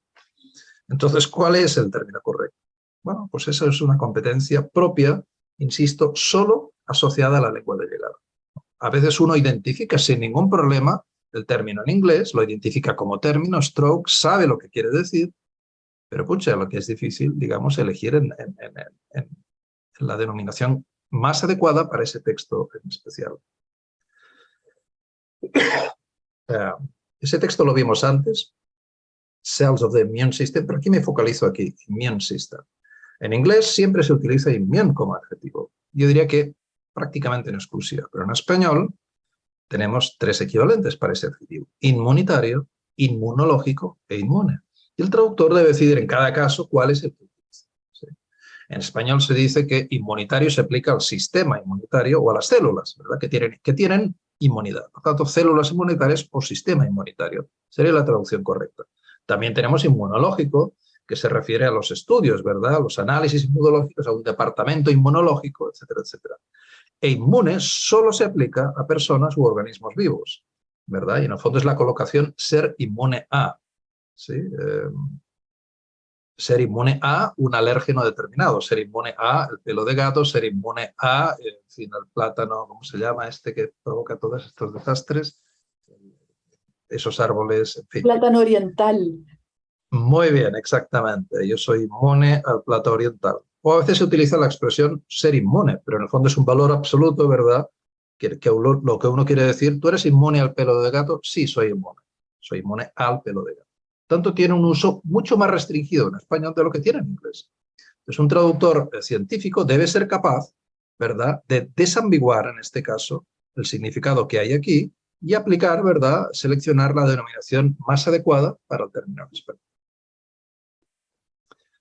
Entonces, ¿cuál es el término correcto? Bueno, pues esa es una competencia propia, insisto, solo asociada a la lengua de llegada. A veces uno identifica sin ningún problema el término en inglés, lo identifica como término, stroke, sabe lo que quiere decir, pero pucha, lo que es difícil, digamos, elegir en, en la denominación más adecuada para ese texto en especial. Eh, ese texto lo vimos antes, Cells of the Immune System, pero aquí me focalizo aquí, Immune System. En inglés siempre se utiliza immune como adjetivo. Yo diría que prácticamente en exclusiva, pero en español tenemos tres equivalentes para ese adjetivo. Inmunitario, inmunológico e inmune. Y el traductor debe decidir en cada caso cuál es el que utiliza. En español se dice que inmunitario se aplica al sistema inmunitario o a las células, ¿verdad? Que tienen, que tienen inmunidad. Por tanto, células inmunitarias o sistema inmunitario. Sería la traducción correcta. También tenemos inmunológico, que se refiere a los estudios, ¿verdad? A los análisis inmunológicos, a un departamento inmunológico, etcétera, etcétera. E inmune solo se aplica a personas u organismos vivos, ¿verdad? Y en el fondo es la colocación ser inmune a. ¿sí? Eh, ser inmune a un alérgeno determinado, ser inmune a el pelo de gato, ser inmune a, en fin, el plátano, ¿cómo se llama? Este que provoca todos estos desastres, esos árboles, en fin. Plátano oriental. Muy bien, exactamente. Yo soy inmune al plátano oriental. O a veces se utiliza la expresión ser inmune, pero en el fondo es un valor absoluto, ¿verdad? Que, que lo que uno quiere decir, ¿tú eres inmune al pelo de gato? Sí, soy inmune. Soy inmune al pelo de gato tanto tiene un uso mucho más restringido en español de lo que tiene en inglés. Entonces un traductor científico debe ser capaz, ¿verdad?, de desambiguar en este caso el significado que hay aquí y aplicar, ¿verdad?, seleccionar la denominación más adecuada para el término español.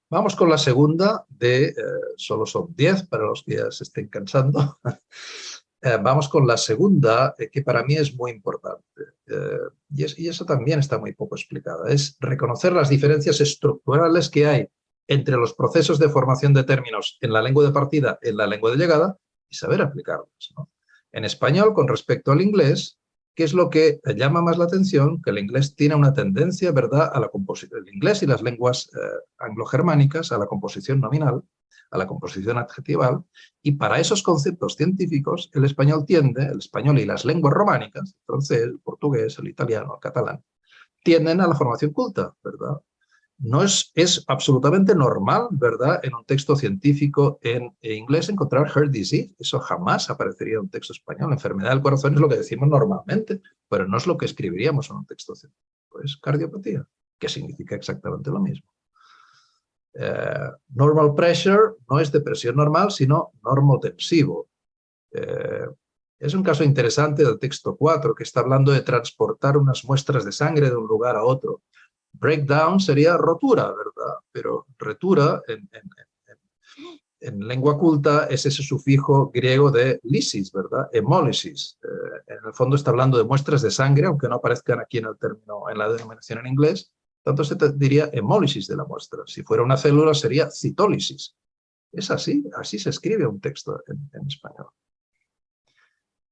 Vamos con la segunda de, eh, solo son 10 para los que ya se estén cansando, Eh, vamos con la segunda, eh, que para mí es muy importante, eh, y, es, eso también está muy poco explicada, es reconocer las diferencias estructurales que hay entre los procesos de formación de términos en la lengua de partida en la lengua de llegada y saber aplicarlos. En español, con respecto al inglés, ¿qué es lo que llama más la atención? Que el inglés tiene una tendencia, ¿verdad?, a la composición, el inglés y las lenguas anglo-germánicas a la composición nominal, a la composición adjetival, y para esos conceptos científicos el español tiende, el español y las lenguas románicas, el francés, el portugués, el italiano, el catalán, tienden a la formación culta, ¿verdad? No es, es absolutamente normal, ¿verdad?, en un texto científico en, inglés encontrar heart disease. Eso jamás aparecería en un texto español. Enfermedad del corazón es lo que decimos normalmente, pero no es lo que escribiríamos en un texto científico. Es cardiopatía, que significa exactamente lo mismo. Eh, normal pressure no es depresión normal, sino normotensivo. Eh, es un caso interesante del texto 4, que está hablando de transportar unas muestras de sangre de un lugar a otro. Breakdown sería rotura, ¿verdad? Pero retura en, en, lengua culta es ese sufijo griego de lisis, ¿verdad? Hemólisis. Eh, en el fondo está hablando de muestras de sangre, aunque no aparezcan aquí en el término, en la denominación en inglés, tanto se diría hemólisis de la muestra. Si fuera una célula sería citólisis. Es así, así se escribe un texto en, español.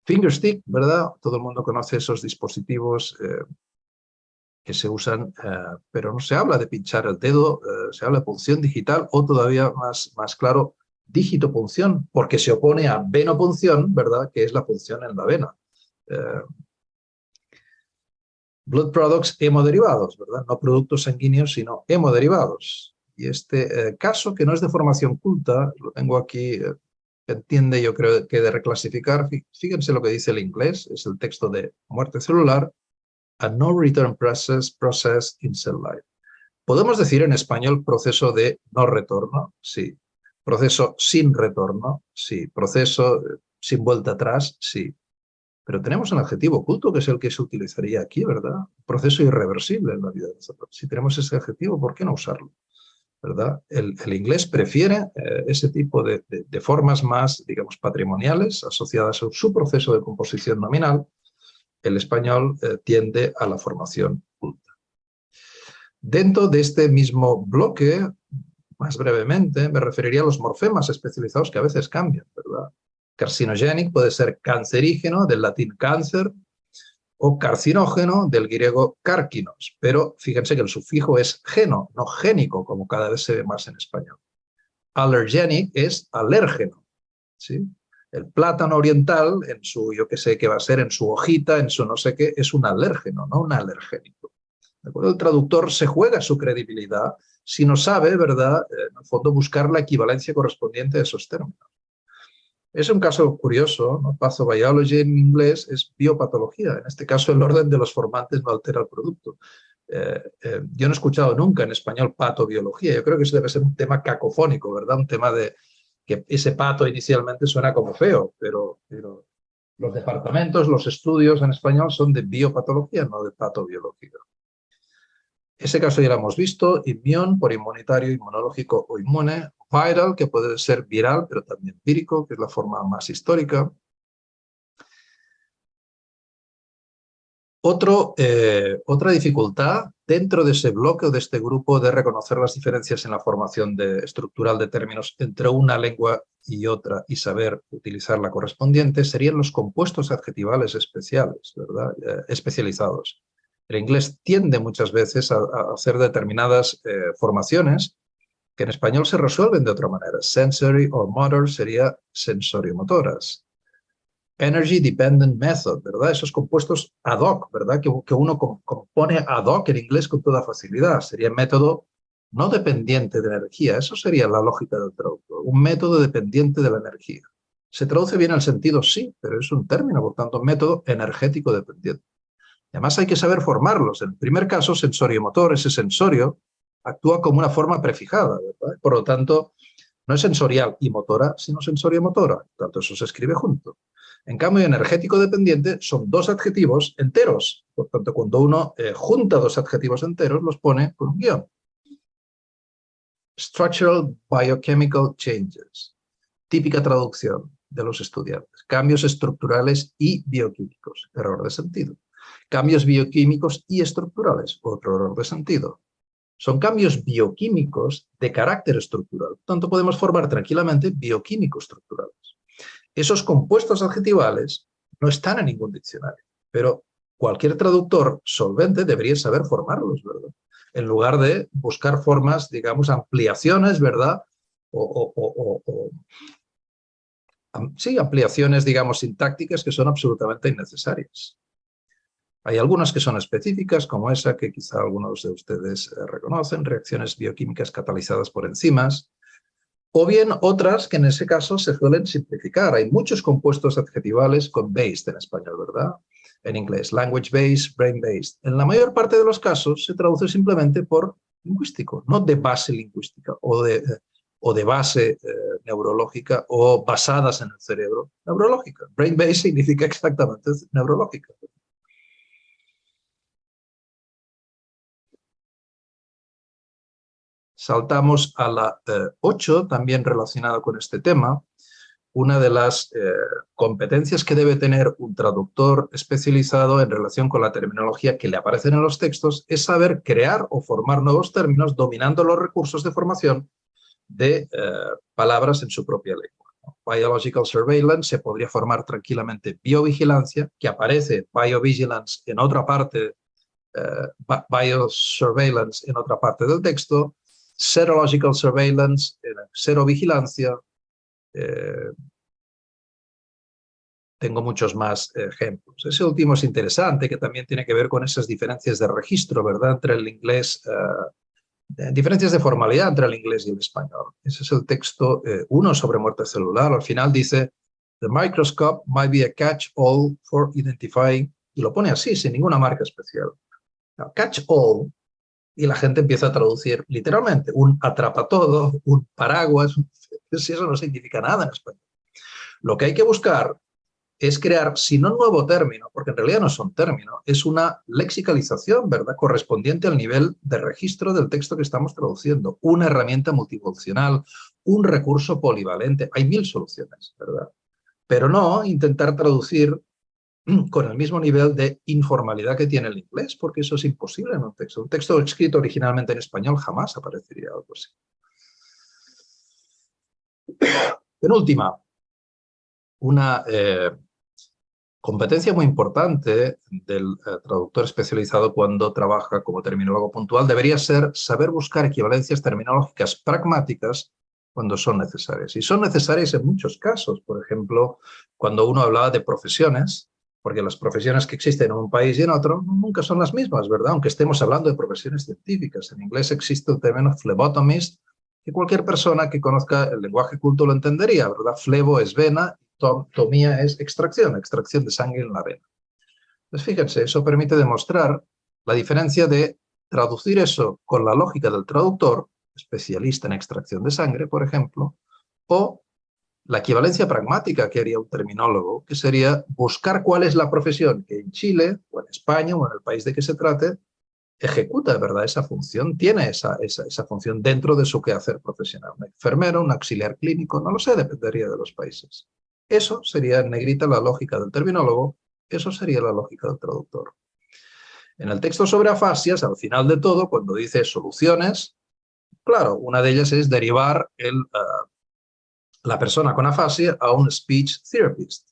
Fingerstick, ¿verdad? Todo el mundo conoce esos dispositivos eh, que se usan, eh, pero no se habla de pinchar el dedo, eh, se habla de punción digital o todavía más, más claro, punción, porque se opone a venopunción, ¿verdad? Que es la punción en la vena blood products hemoderivados, ¿verdad? No productos sanguíneos, sino hemoderivados. Y este eh, caso, que no es de formación culta, lo tengo aquí, eh, entiende yo creo que de reclasificar, fíjense lo que dice el inglés, es el texto de muerte celular, a no return process, process in cell life. ¿Podemos decir en español proceso de no retorno? Sí. ¿Proceso sin retorno? Sí. ¿Proceso sin vuelta atrás, sí. Pero tenemos un adjetivo oculto que es el que se utilizaría aquí, ¿verdad? Proceso irreversible en la vida. Si tenemos ese adjetivo, ¿por qué no usarlo? ¿verdad? El, inglés prefiere eh, ese tipo de, formas más, digamos, patrimoniales asociadas a su proceso de composición nominal. El español eh, tiende a la formación culta. Dentro de este mismo bloque, más brevemente, me referiría a los morfemas especializados que a veces cambian, ¿verdad? Carcinogenic puede ser cancerígeno, del latín cáncer, o carcinógeno del griego cárquinos, pero fíjense que el sufijo es geno, no génico, como cada vez se ve más en español. Allergenic es alérgeno. El plátano oriental, en su, yo que sé qué va a ser, en su hojita, en su no sé qué, es un alérgeno, no un alergénico. El traductor se juega su credibilidad si no sabe, ¿verdad?, en el fondo buscar la equivalencia correspondiente de esos términos. Es un caso curioso, ¿no? pathobiology en inglés es biopatología, en este caso el orden de los formantes no altera el producto. Eh, eh, yo no he escuchado nunca en español patobiología, yo creo que eso debe ser un tema cacofónico, ¿verdad? Un tema de que ese pato inicialmente suena como feo, pero, los departamentos, los estudios en español son de biopatología, no de patobiología. Ese caso ya lo hemos visto, inmión por inmunitario, inmunológico o inmune, viral, que puede ser viral, pero también empírico, que es la forma más histórica. Otro, eh, otra dificultad dentro de ese bloque o de este grupo de reconocer las diferencias en la formación de, estructural de términos entre una lengua y otra y saber utilizar la correspondiente serían los compuestos adjetivales especiales, ¿verdad? Eh, especializados. El inglés tiende muchas veces a, hacer determinadas eh, formaciones que en español se resuelven de otra manera. Sensory or motor sería sensoriomotoras. Energy Dependent Method, ¿verdad? Esos compuestos ad hoc, ¿verdad? Que, uno compone ad hoc en inglés con toda facilidad. Sería método no dependiente de energía. Eso sería la lógica del traductor. Un método dependiente de la energía. Se traduce bien el sentido, sí, pero es un término, por tanto, método energético dependiente. además hay que saber formarlos. En el primer caso, sensorio-motor, ese sensorio actúa como una forma prefijada, Por lo tanto, no es sensorial y motora, sino sensorio-motora. Tanto, eso se escribe junto. En cambio, energético dependiente son dos adjetivos enteros. Por tanto, cuando uno eh, junta dos adjetivos enteros, los pone con un guion. Structural Biochemical Changes. Típica traducción de los estudiantes. Cambios estructurales y bioquímicos. Error de sentido. Cambios bioquímicos y estructurales. Otro error de sentido son cambios bioquímicos de carácter estructural. Por tanto, podemos formar tranquilamente bioquímicos estructurales. Esos compuestos adjetivales no están en ningún diccionario, pero cualquier traductor solvente debería saber formarlos, ¿verdad? En lugar de buscar formas, digamos, ampliaciones, ¿verdad? O, sí, ampliaciones, digamos, sintácticas que son absolutamente innecesarias. Hay algunas que son específicas, como esa que quizá algunos de ustedes eh, reconocen, reacciones bioquímicas catalizadas por enzimas, o bien otras que en ese caso se suelen simplificar. Hay muchos compuestos adjetivales con based en español, ¿verdad? En inglés, language based, brain based. En la mayor parte de los casos se traduce simplemente por lingüístico, no de base lingüística o de, eh, o de base eh, neurológica o basadas en el cerebro neurológica. Brain based significa exactamente neurológica. Saltamos a la 8, eh, también relacionada con este tema. Una de las eh, competencias que debe tener un traductor especializado en relación con la terminología que le aparecen en los textos es saber crear o formar nuevos términos dominando los recursos de formación de eh, palabras en su propia lengua. Biological Surveillance se podría formar tranquilamente biovigilancia, que aparece biovigilance en otra parte, biosurveillance en otra parte del texto, serological surveillance, serovigilancia. Eh, tengo muchos más ejemplos. Ese último es interesante, que también tiene que ver con esas diferencias de registro, ¿verdad?, entre el inglés, eh, diferencias de formalidad entre el inglés y el español. Ese es el texto 1 eh, sobre muerte celular. Al final dice, the microscope might be a catch-all for identifying, y lo pone así, sin ninguna marca especial. Catch-all y la gente empieza a traducir literalmente un atrapa todo, un paraguas, si eso no significa nada en español. Lo que hay que buscar es crear, si no un nuevo término, porque en realidad no es un término, es una lexicalización, ¿verdad?, correspondiente al nivel de registro del texto que estamos traduciendo, una herramienta multifuncional, un recurso polivalente, hay mil soluciones, ¿verdad? Pero no intentar traducir con el mismo nivel de informalidad que tiene el inglés, porque eso es imposible en un texto. Un texto escrito originalmente en español jamás aparecería algo así. Penúltima, una eh, competencia muy importante del eh, traductor especializado cuando trabaja como terminólogo puntual debería ser saber buscar equivalencias terminológicas pragmáticas cuando son necesarias. Y son necesarias en muchos casos. Por ejemplo, cuando uno hablaba de profesiones, porque las profesiones que existen en un país y en otro nunca son las mismas, ¿verdad? Aunque estemos hablando de profesiones científicas. En inglés existe el término phlebotomist, que cualquier persona que conozca el lenguaje culto lo entendería, ¿verdad? Flebo es vena, tomía es extracción, extracción de sangre en la vena. Pues fíjense, eso permite demostrar la diferencia de traducir eso con la lógica del traductor, especialista en extracción de sangre, por ejemplo, o la equivalencia pragmática que haría un terminólogo, que sería buscar cuál es la profesión que en Chile, o en España, o en el país de que se trate, ejecuta verdad esa función, tiene esa, esa, esa, función dentro de su quehacer profesional. Un enfermero, un auxiliar clínico, no lo sé, dependería de los países. Eso sería en negrita la lógica del terminólogo, eso sería la lógica del traductor. En el texto sobre afasias, al final de todo, cuando dice soluciones, claro, una de ellas es derivar el, uh, la persona con afasia a un speech therapist.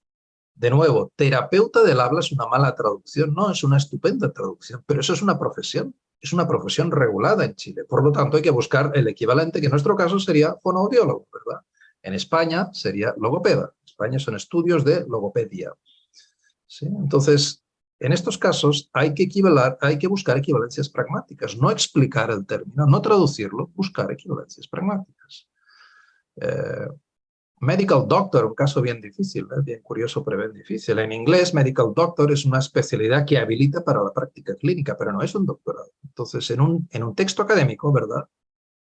De nuevo, terapeuta del habla es una mala traducción, no, es una estupenda traducción, pero eso es una profesión, es una profesión regulada en Chile. Por lo tanto, hay que buscar el equivalente, que en nuestro caso sería fonoaudiólogo, ¿verdad? En España sería logopeda. España son estudios de logopedia. Entonces, en estos casos hay que, hay que buscar equivalencias pragmáticas, no explicar el término, no traducirlo, buscar equivalencias pragmáticas. Eh, medical doctor, un caso bien difícil, ¿eh? bien curioso, pero bien difícil. En inglés, medical doctor es una especialidad que habilita para la práctica clínica, pero no es un doctorado. Entonces, en un, en un texto académico, ¿verdad?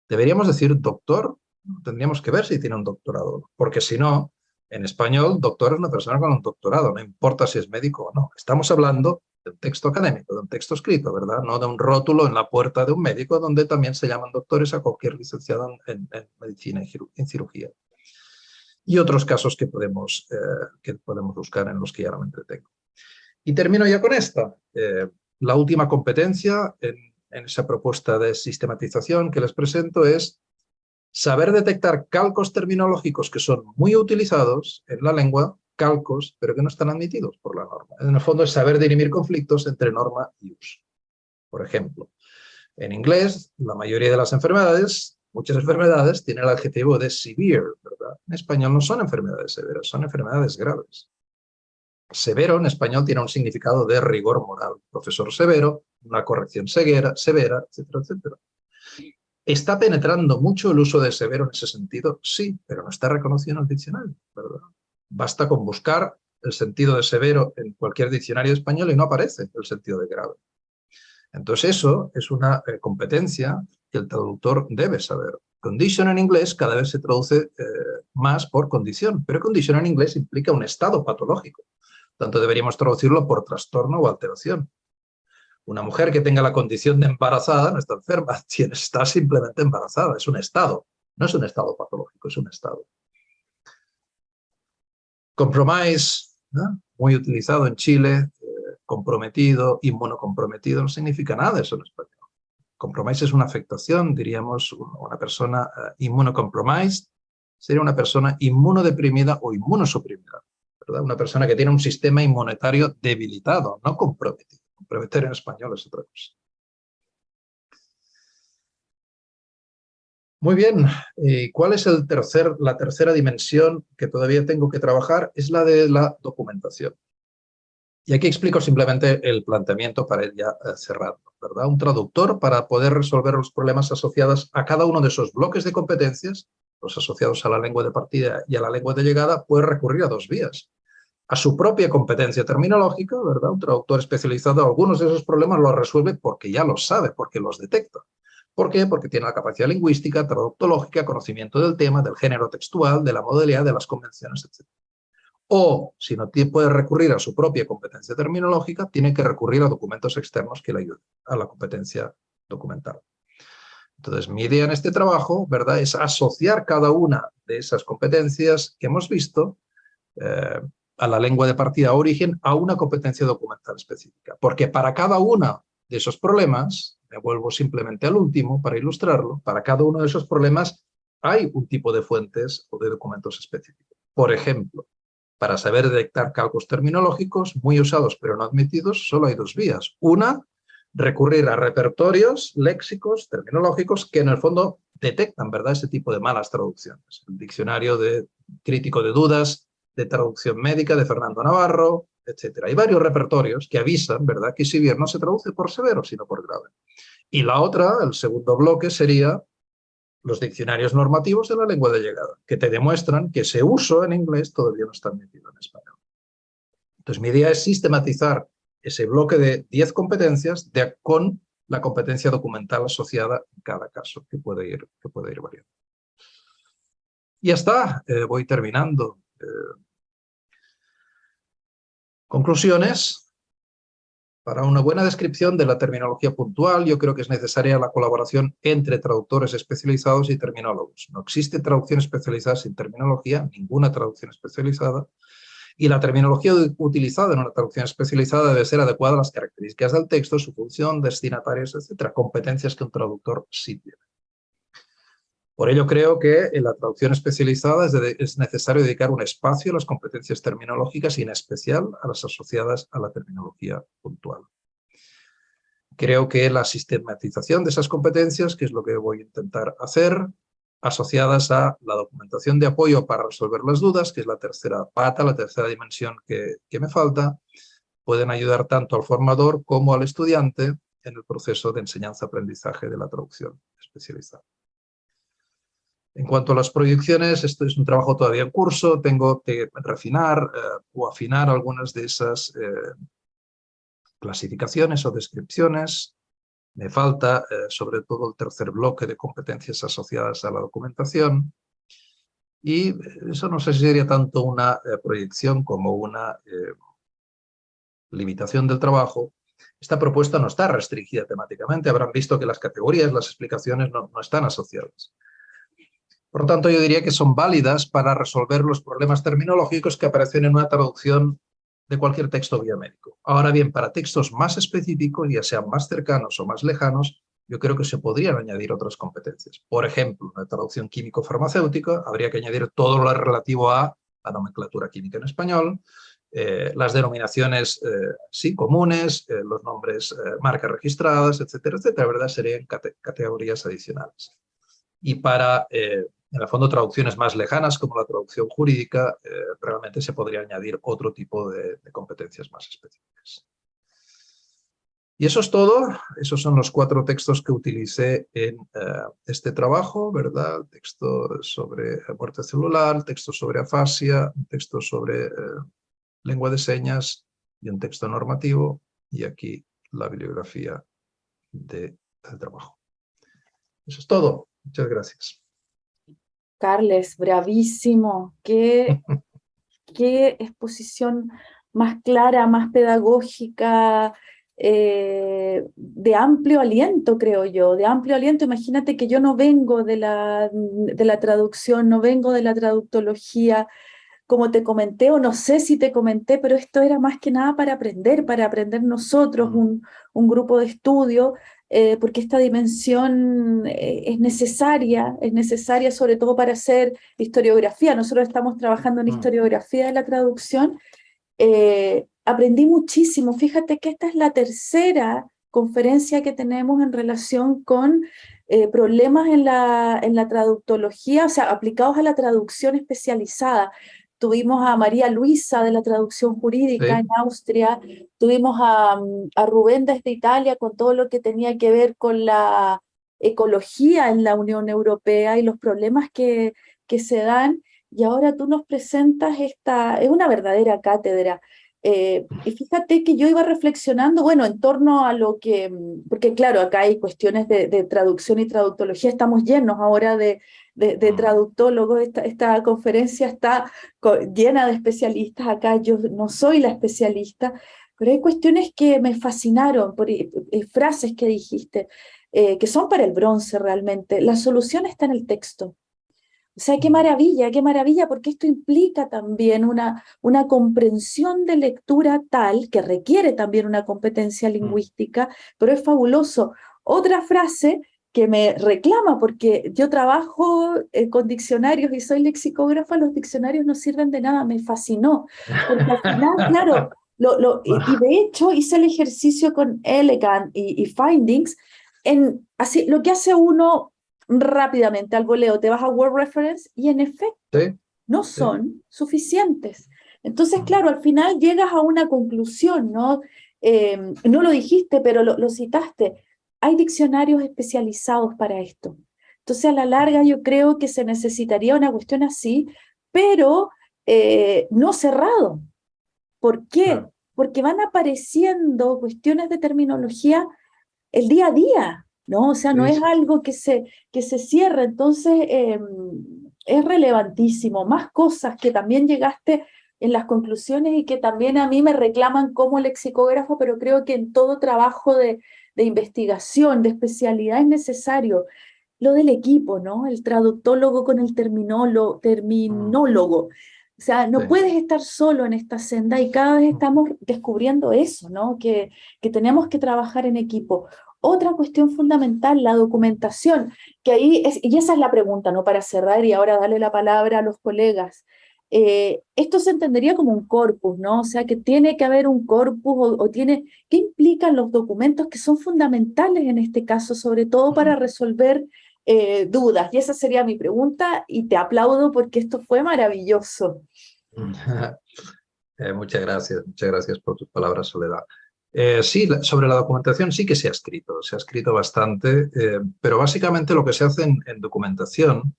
Deberíamos decir doctor, tendríamos que ver si tiene un doctorado, porque si no, en español, doctor es una persona con un doctorado, no importa si es médico o no. Estamos hablando de un texto académico, de un texto escrito, ¿verdad? No de un rótulo en la puerta de un médico donde también se llaman doctores a cualquier licenciado en, medicina y en cirugía. Y otros casos que podemos, eh, que podemos buscar en los que ya no me entretengo. Y termino ya con esta. Eh, la última competencia en, en esa propuesta de sistematización que les presento es saber detectar calcos terminológicos que son muy utilizados en la lengua, calcos, pero que no están admitidos por la norma. En el fondo es saber dirimir conflictos entre norma y uso. Por ejemplo, en inglés, la mayoría de las enfermedades, muchas enfermedades, tienen el adjetivo de severe, ¿verdad? En español no son enfermedades severas, son enfermedades graves. Severo en español tiene un significado de rigor moral. Profesor severo, una corrección severa, severa, etcétera, etcétera. ¿Está penetrando mucho el uso de severo en ese sentido? Sí, pero no está reconocido en el diccionario. Basta con buscar el sentido de severo en cualquier diccionario español y no aparece el sentido de grave. Entonces eso es una eh, competencia el traductor debe saber. Condition en inglés cada vez se traduce eh, más por condición, pero condition en inglés implica un estado patológico. Tanto deberíamos traducirlo por trastorno o alteración. Una mujer que tenga la condición de embarazada no está enferma, está simplemente embarazada, es un estado, no es un estado patológico, es un estado. Compromise, muy utilizado en Chile, eh, comprometido, inmunocomprometido, no significa nada eso en español. Compromise es una afectación, diríamos, una persona uh, inmunocompromised sería una persona inmunodeprimida o inmunosuprimida, ¿verdad? Una persona que tiene un sistema inmunitario debilitado, no comprometido. Prometer en español es otra cosa. Muy bien, ¿y cuál es el tercer, la tercera dimensión que todavía tengo que trabajar? Es la de la documentación. Y aquí explico simplemente el planteamiento para ir ya eh, cerrando. ¿verdad? Un traductor para poder resolver los problemas asociados a cada uno de esos bloques de competencias, los asociados a la lengua de partida y a la lengua de llegada, puede recurrir a dos vías a su propia competencia terminológica, ¿verdad? Un traductor especializado, algunos de esos problemas los resuelve porque ya los sabe, porque los detecta. ¿Por qué? Porque tiene la capacidad lingüística, traductológica, conocimiento del tema, del género textual, de la modalidad, de las convenciones, etc. o si no puede recurrir a su propia competencia terminológica, tiene que recurrir a documentos externos que le ayuden a la competencia documental. Entonces, mi idea en este trabajo, ¿verdad?, es asociar cada una de esas competencias que hemos visto eh, a la lengua de partida origen a una competencia documental específica. Porque para cada uno de esos problemas, me vuelvo simplemente al último para ilustrarlo, para cada uno de esos problemas hay un tipo de fuentes o de documentos específicos. Por ejemplo, para saber detectar calcos terminológicos muy usados pero no admitidos, solo hay dos vías. Una, recurrir a repertorios léxicos, terminológicos, que en el fondo detectan ¿verdad? ese tipo de malas traducciones. El diccionario de, crítico de dudas de traducción médica de Fernando Navarro, etc. Hay varios repertorios que avisan ¿verdad? que si bien no se traduce por severo, sino por grave. Y la otra, el segundo bloque, sería los diccionarios normativos de la lengua de llegada, que te demuestran que ese uso en inglés todavía no está admitido en español. Entonces mi idea es sistematizar ese bloque de 10 competencias con la competencia documental asociada en cada caso, que puede ir, que puede ir variando. Y ya está, eh, voy terminando. Eh, conclusiones. Para una buena descripción de la terminología puntual, yo creo que es necesaria la colaboración entre traductores especializados y terminólogos. No existe traducción especializada sin terminología, ninguna traducción especializada, y la terminología utilizada en una traducción especializada debe ser adecuada a las características del texto, su función, destinatarios, etcétera, competencias que un traductor sí tiene. Por ello creo que en la traducción especializada es, necesario dedicar un espacio a las competencias terminológicas y en especial a las asociadas a la terminología puntual. Creo que la sistematización de esas competencias, que es lo que voy a intentar hacer, asociadas a la documentación de apoyo para resolver las dudas, que es la tercera pata, la tercera dimensión que, me falta, pueden ayudar tanto al formador como al estudiante en el proceso de enseñanza-aprendizaje de la traducción especializada. En cuanto a las proyecciones, esto es un trabajo todavía en curso, tengo que refinar eh, o afinar algunas de esas eh, clasificaciones o descripciones. Me falta eh, sobre todo el tercer bloque de competencias asociadas a la documentación. Y eso no sé si sería tanto una proyección como una limitación del trabajo. Esta propuesta no está restringida temáticamente. Habrán visto que las categorías, las explicaciones no, no están asociadas. Por lo tanto, yo diría que son válidas para resolver los problemas terminológicos que aparecen en una traducción de cualquier texto biomédico. Ahora bien, para textos más específicos, ya sean más cercanos o más lejanos, yo creo que se podrían añadir otras competencias. Por ejemplo, en la traducción químico-farmacéutica habría que añadir todo lo relativo a la nomenclatura química en español, eh, las denominaciones eh, sí comunes, eh, los nombres, marcas registradas, etcétera, etcétera, ¿verdad? Serían categorías adicionales. Y para en el fondo, traducciones más lejanas, como la traducción jurídica, eh, realmente se podría añadir otro tipo de, competencias más específicas. Y eso es todo. Esos son los cuatro textos que utilicé en eh, este trabajo, ¿verdad? texto sobre muerte celular, texto sobre afasia, un texto sobre eh, lengua de señas y un texto normativo. Y aquí la bibliografía del trabajo. Eso es todo. Muchas gracias. Carles, bravísimo. Qué, qué exposición más clara, más pedagógica, eh, de amplio aliento, creo yo, de amplio aliento. Imagínate que yo no vengo de la, de la traducción, no vengo de la traductología, como te comenté, o no sé si te comenté, pero esto era más que nada para aprender, para aprender nosotros, un, un grupo de estudio, eh, porque esta dimensión eh, es necesaria, es necesaria sobre todo para hacer historiografía. Nosotros estamos trabajando en mm. historiografía de la traducción. Eh, aprendí muchísimo. Fíjate que esta es la tercera conferencia que tenemos en relación con problemas en la, en la traductología, o sea, aplicados a la traducción especializada. Tuvimos a María Luisa de la traducción jurídica en Austria, tuvimos a, a, Rubén desde Italia con todo lo que tenía que ver con la ecología en la Unión Europea y los problemas que, que se dan, y ahora tú nos presentas esta, es una verdadera cátedra. Eh, y fíjate que yo iba reflexionando, bueno, en torno a lo que, porque claro, acá hay cuestiones de, de traducción y traductología, estamos llenos ahora de, de, de traductólogos. Esta, esta, conferencia está llena de especialistas. Acá yo no soy la especialista, pero hay cuestiones que me fascinaron, por, eh, eh, frases que dijiste, eh, que son para el bronce realmente. La solución está en el texto. O sea, qué maravilla, qué maravilla, porque esto implica también una, una comprensión de lectura tal que requiere también una competencia mm. lingüística, pero es fabuloso. Otra frase que me reclama, porque yo trabajo con diccionarios y soy lexicógrafa, los diccionarios no sirven de nada, me fascinó. Porque al final, claro, lo, y, de hecho hice el ejercicio con Elegant y, Findings, en, así, lo que hace uno rápidamente al voleo, te vas a Word Reference y en efecto no son suficientes. Entonces, claro, al final llegas a una conclusión, ¿no? Em, no lo dijiste, pero lo, citaste. Hay diccionarios especializados para esto. Entonces, a la larga yo creo que se necesitaría una cuestión así, pero eh, no cerrado. ¿Por qué? Porque van apareciendo cuestiones de terminología el día a día, ¿no? O sea, no es algo que se, que se cierra, entonces em, es relevantísimo. Más cosas que también llegaste en las conclusiones y que también a mí me reclaman como lexicógrafo, pero creo que en todo trabajo de, de investigación, de especialidad es necesario lo del equipo, ¿no? El traductólogo con el terminólogo, terminólogo. O sea, no puedes estar solo en esta senda y cada vez estamos descubriendo eso, ¿no? Que, que tenemos que trabajar en equipo. Otra cuestión fundamental, la documentación, que ahí es, y esa es la pregunta, ¿no? Para cerrar y ahora darle la palabra a los colegas. Eh, esto se entendería como un corpus, ¿no? O sea, que tiene que haber un corpus o, tiene, ¿qué implican los documentos que son fundamentales en este caso, sobre todo para resolver eh, dudas. Y esa sería mi pregunta y te aplaudo porque esto fue maravilloso. Eh, muchas gracias, muchas gracias por tus palabras, Soledad. Eh, sí, sobre la documentación sí que se ha escrito, se ha escrito bastante, pero básicamente lo que se hace en, documentación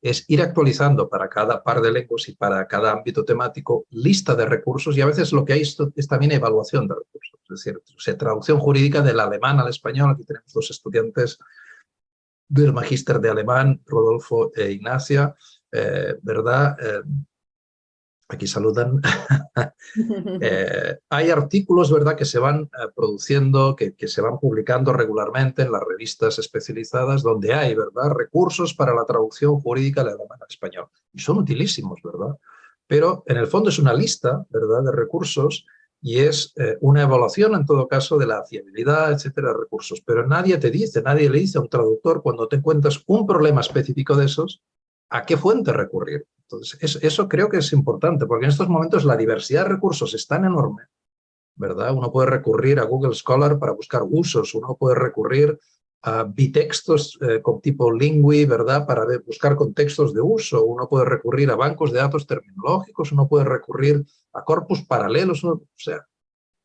es ir actualizando para cada par de lenguas y para cada ámbito temático lista de recursos y a veces lo que hay es, es también evaluación de recursos, es decir, traducción jurídica del alemán al español, aquí tenemos dos estudiantes del magíster de alemán, Rodolfo e Ignacia, eh, ¿verdad? Eh, aquí saludan. Eh, hay artículos, ¿verdad?, que se van produciendo, que, que, se van publicando regularmente en las revistas especializadas, donde hay, ¿verdad?, recursos para la traducción jurídica del alemán al español. Y son utilísimos, ¿verdad? Pero en el fondo es una lista, ¿verdad?, de recursos y es eh, una evaluación en todo caso de la fiabilidad, etcétera, de recursos. Pero nadie te dice, nadie le dice a un traductor cuando te encuentras un problema específico de esos, a qué fuente recurrir. Entonces, eso creo que es importante, porque en estos momentos la diversidad de recursos es tan enorme, ¿verdad? Uno puede recurrir a Google Scholar para buscar usos, uno puede recurrir a bitextos eh, con tipo lingui, ¿verdad? Para buscar contextos de uso. Uno puede recurrir a bancos de datos terminológicos, uno puede recurrir a corpus paralelos, o sea,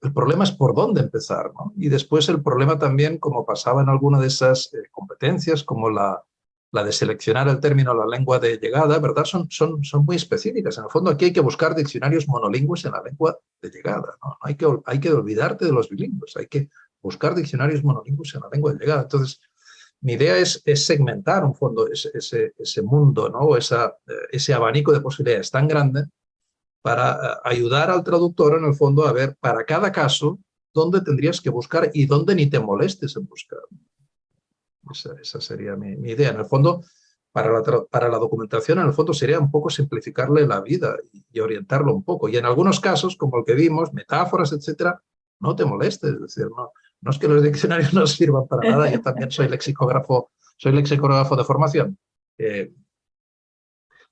el problema es por dónde empezar, ¿no? Y después el problema también, como pasaba en alguna de esas eh, competencias, como la, la de seleccionar el término la lengua de llegada, ¿verdad? Son, son, son muy específicas. En el fondo aquí hay que buscar diccionarios monolingües en la lengua de llegada, ¿no? Hay que, hay que olvidarte de los bilingües, hay que buscar diccionarios monolingües en la lengua de llegada. Entonces, mi idea es, es segmentar un fondo ese, ese, ese mundo, ¿no? Esa, eh, ese abanico de posibilidades tan grande para eh, ayudar al traductor en el fondo a ver para cada caso dónde tendrías que buscar y dónde ni te molestes en buscar. Esa, sería mi, idea. En el fondo, para la, para la documentación, en el fondo sería un poco simplificarle la vida y, orientarlo un poco. Y en algunos casos, como el que vimos, metáforas, etcétera, no te molestes. Es decir, no, no es que los diccionarios no sirvan para nada, yo también soy lexicógrafo, soy lexicógrafo de formación. Eh,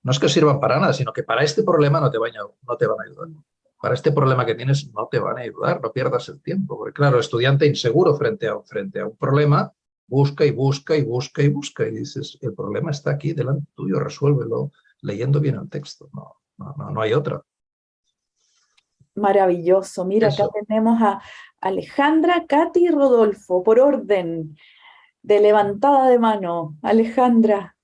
no es que sirvan para nada, sino que para este problema no te, van a, no te van a ayudar. Para este problema que tienes no te van a ayudar, no pierdas el tiempo. Porque claro, estudiante inseguro frente a, frente a un problema, busca y busca y busca y busca y dices, el problema está aquí delante tuyo, resuélvelo leyendo bien el texto. No, no, no, hay otra. Maravilloso. Mira, acá tenemos a Alejandra, Katy y Rodolfo, por orden de levantada de mano. Alejandra.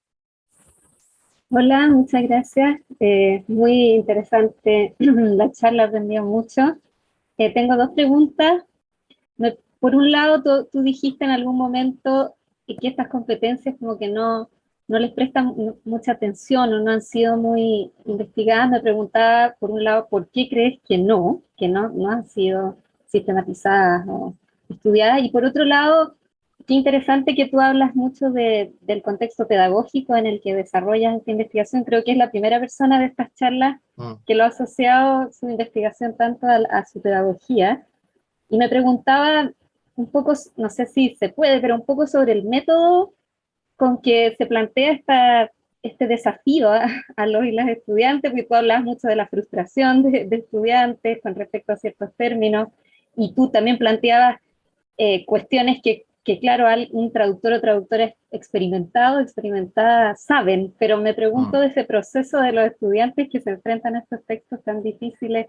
Hola, muchas gracias. Eh, muy interesante la charla, aprendí mucho. Eh, tengo dos preguntas. Por un lado, tú, dijiste en algún momento que estas competencias como que no, no les prestan mucha atención o no han sido muy investigadas, me preguntaba, por un lado, ¿por qué crees que no? Que no, no han sido sistematizadas o estudiadas. Y por otro lado, qué interesante que tú hablas mucho de, del contexto pedagógico en el que desarrollas esta investigación. Creo que es la primera persona de estas charlas mm. que lo ha asociado su investigación tanto a, su pedagogía. Y me preguntaba un poco, no sé si se puede, pero un poco sobre el método con que se plantea esta, este desafío a, los y las estudiantes, porque tú hablas mucho de la frustración de, de estudiantes con respecto a ciertos términos, y tú también planteabas eh, cuestiones que, que, claro, un traductor o traductora experimentado, experimentada, saben, pero me pregunto mm. de ese proceso de los estudiantes que se enfrentan a estos textos tan difíciles,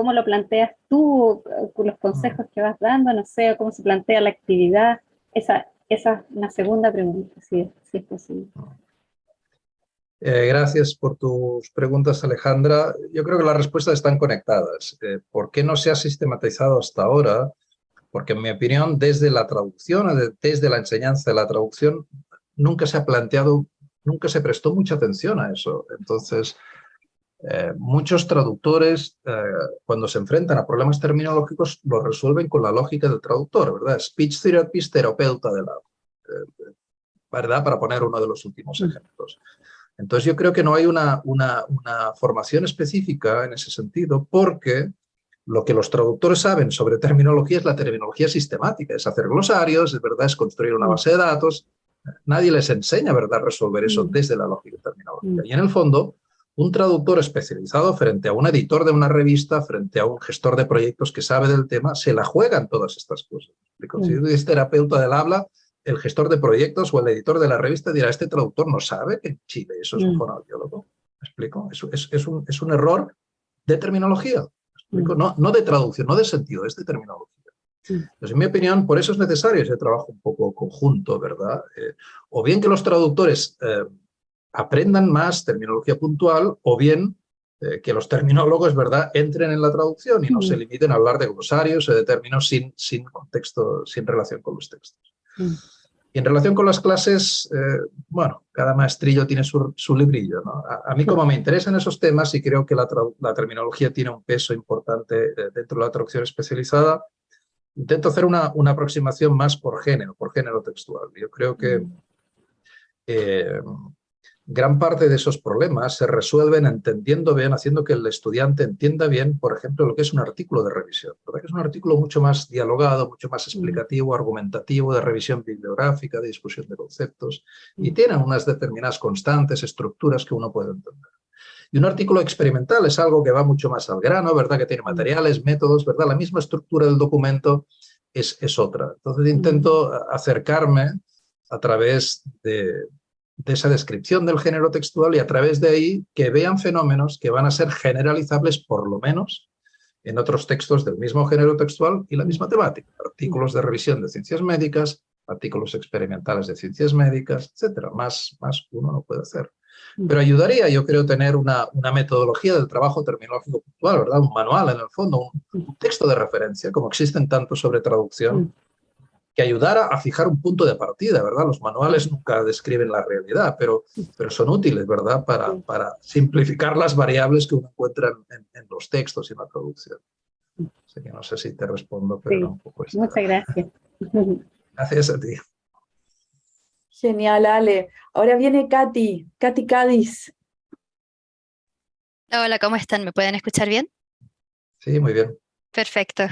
¿cómo lo planteas tú, los consejos mm. que vas dando, no sé, cómo se plantea la actividad? Esa, esa es una segunda pregunta, si, si es posible. Eh, gracias por tus preguntas, Alejandra. Yo creo que las respuestas están conectadas. Eh, ¿Por qué no se ha sistematizado hasta ahora? Porque en mi opinión, desde la traducción, desde la enseñanza de la traducción, nunca se ha planteado, nunca se prestó mucha atención a eso. Entonces, eh, muchos traductores, cuando se enfrentan a problemas terminológicos, lo resuelven con la lógica del traductor, ¿verdad? Speech therapist, terapeuta de la... ¿Verdad? Para poner uno de los últimos mm. ejemplos. Entonces yo creo que no hay una, una, formación específica en ese sentido porque lo que los traductores saben sobre terminología es la terminología sistemática, es hacer glosarios, es verdad, es construir una base de datos. Nadie les enseña, ¿verdad?, resolver eso mm. desde la lógica terminológica. Mm. Y en el fondo, un traductor especializado frente a un editor de una revista, frente a un gestor de proyectos que sabe del tema, se la juegan todas estas cosas. Si mm. es terapeuta del habla, el gestor de proyectos o el editor de la revista dirá, este traductor no sabe que en Chile eso es un mm. fonoaudiólogo. ¿Me explico? Es, es, un, es, un, error de terminología. Mm. No, no de traducción, no de sentido, es de terminología. Entonces, en mi opinión, por eso es necesario ese trabajo un poco conjunto, ¿verdad? Eh, o bien que los traductores eh, aprendan más terminología puntual, o bien eh, que los terminólogos, ¿verdad?, entren en la traducción y no se limiten a hablar de glosarios o de términos sin, sin contexto, sin relación con los textos. Y en relación con las clases, eh, bueno, cada maestrillo tiene su, su librillo. ¿no? A, mí como me interesan esos temas y creo que la, la terminología tiene un peso importante eh, dentro de la traducción especializada, intento hacer una, una, aproximación más por género, por género textual. Yo creo que mm. eh, gran parte de esos problemas se resuelven entendiendo bien, haciendo que el estudiante entienda bien, por ejemplo, lo que es un artículo de revisión. Que es un artículo mucho más dialogado, mucho más explicativo, argumentativo, de revisión bibliográfica, de discusión de conceptos, y tiene unas determinadas constantes, estructuras que uno puede entender. Y un artículo experimental es algo que va mucho más al grano, ¿verdad? Que tiene materiales, métodos, ¿verdad? La misma estructura del documento es, es otra. Entonces intento acercarme a través de, de esa descripción del género textual y a través de ahí que vean fenómenos que van a ser generalizables por lo menos en otros textos del mismo género textual y la misma temática. Artículos de revisión de ciencias médicas, artículos experimentales de ciencias médicas, etcétera. Más, más uno no puede hacer. Mm. Pero ayudaría, yo creo, tener una, una metodología del trabajo terminológico puntual, ¿verdad? Un manual en el fondo, un, un texto de referencia, como existen tanto sobre traducción, mm que ayudara a fijar un punto de partida, ¿verdad? Los manuales nunca describen la realidad, pero, pero son útiles, ¿verdad? Para, para simplificar las variables que uno encuentra en, en, los textos y en la traducción. Así que no sé si te respondo, pero un poco Muchas gracias. Gracias a ti. Genial, Ale. Ahora viene Katy, Katy Cádiz. Hola, ¿cómo están? ¿Me pueden escuchar bien? Sí, muy bien. Perfecto.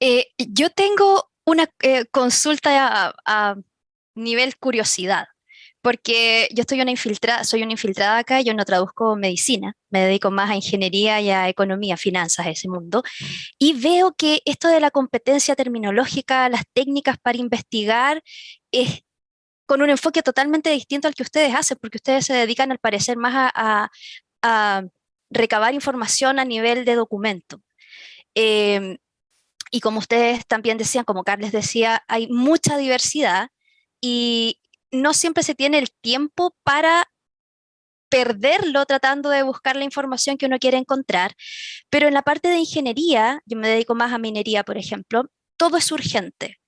Eh, yo tengo una eh, consulta a, nivel curiosidad, porque yo estoy una infiltrada, soy una infiltrada acá, yo no traduzco medicina, me dedico más a ingeniería y a economía, finanzas, ese mundo, y veo que esto de la competencia terminológica, las técnicas para investigar, es con un enfoque totalmente distinto al que ustedes hacen, porque ustedes se dedican al parecer más a, recabar información a nivel de documento. Em, y como ustedes también decían, como Carles decía, hay mucha diversidad y no siempre se tiene el tiempo para perderlo tratando de buscar la información que uno quiere encontrar, pero en la parte de ingeniería, yo me dedico más a minería, por ejemplo, todo es urgente.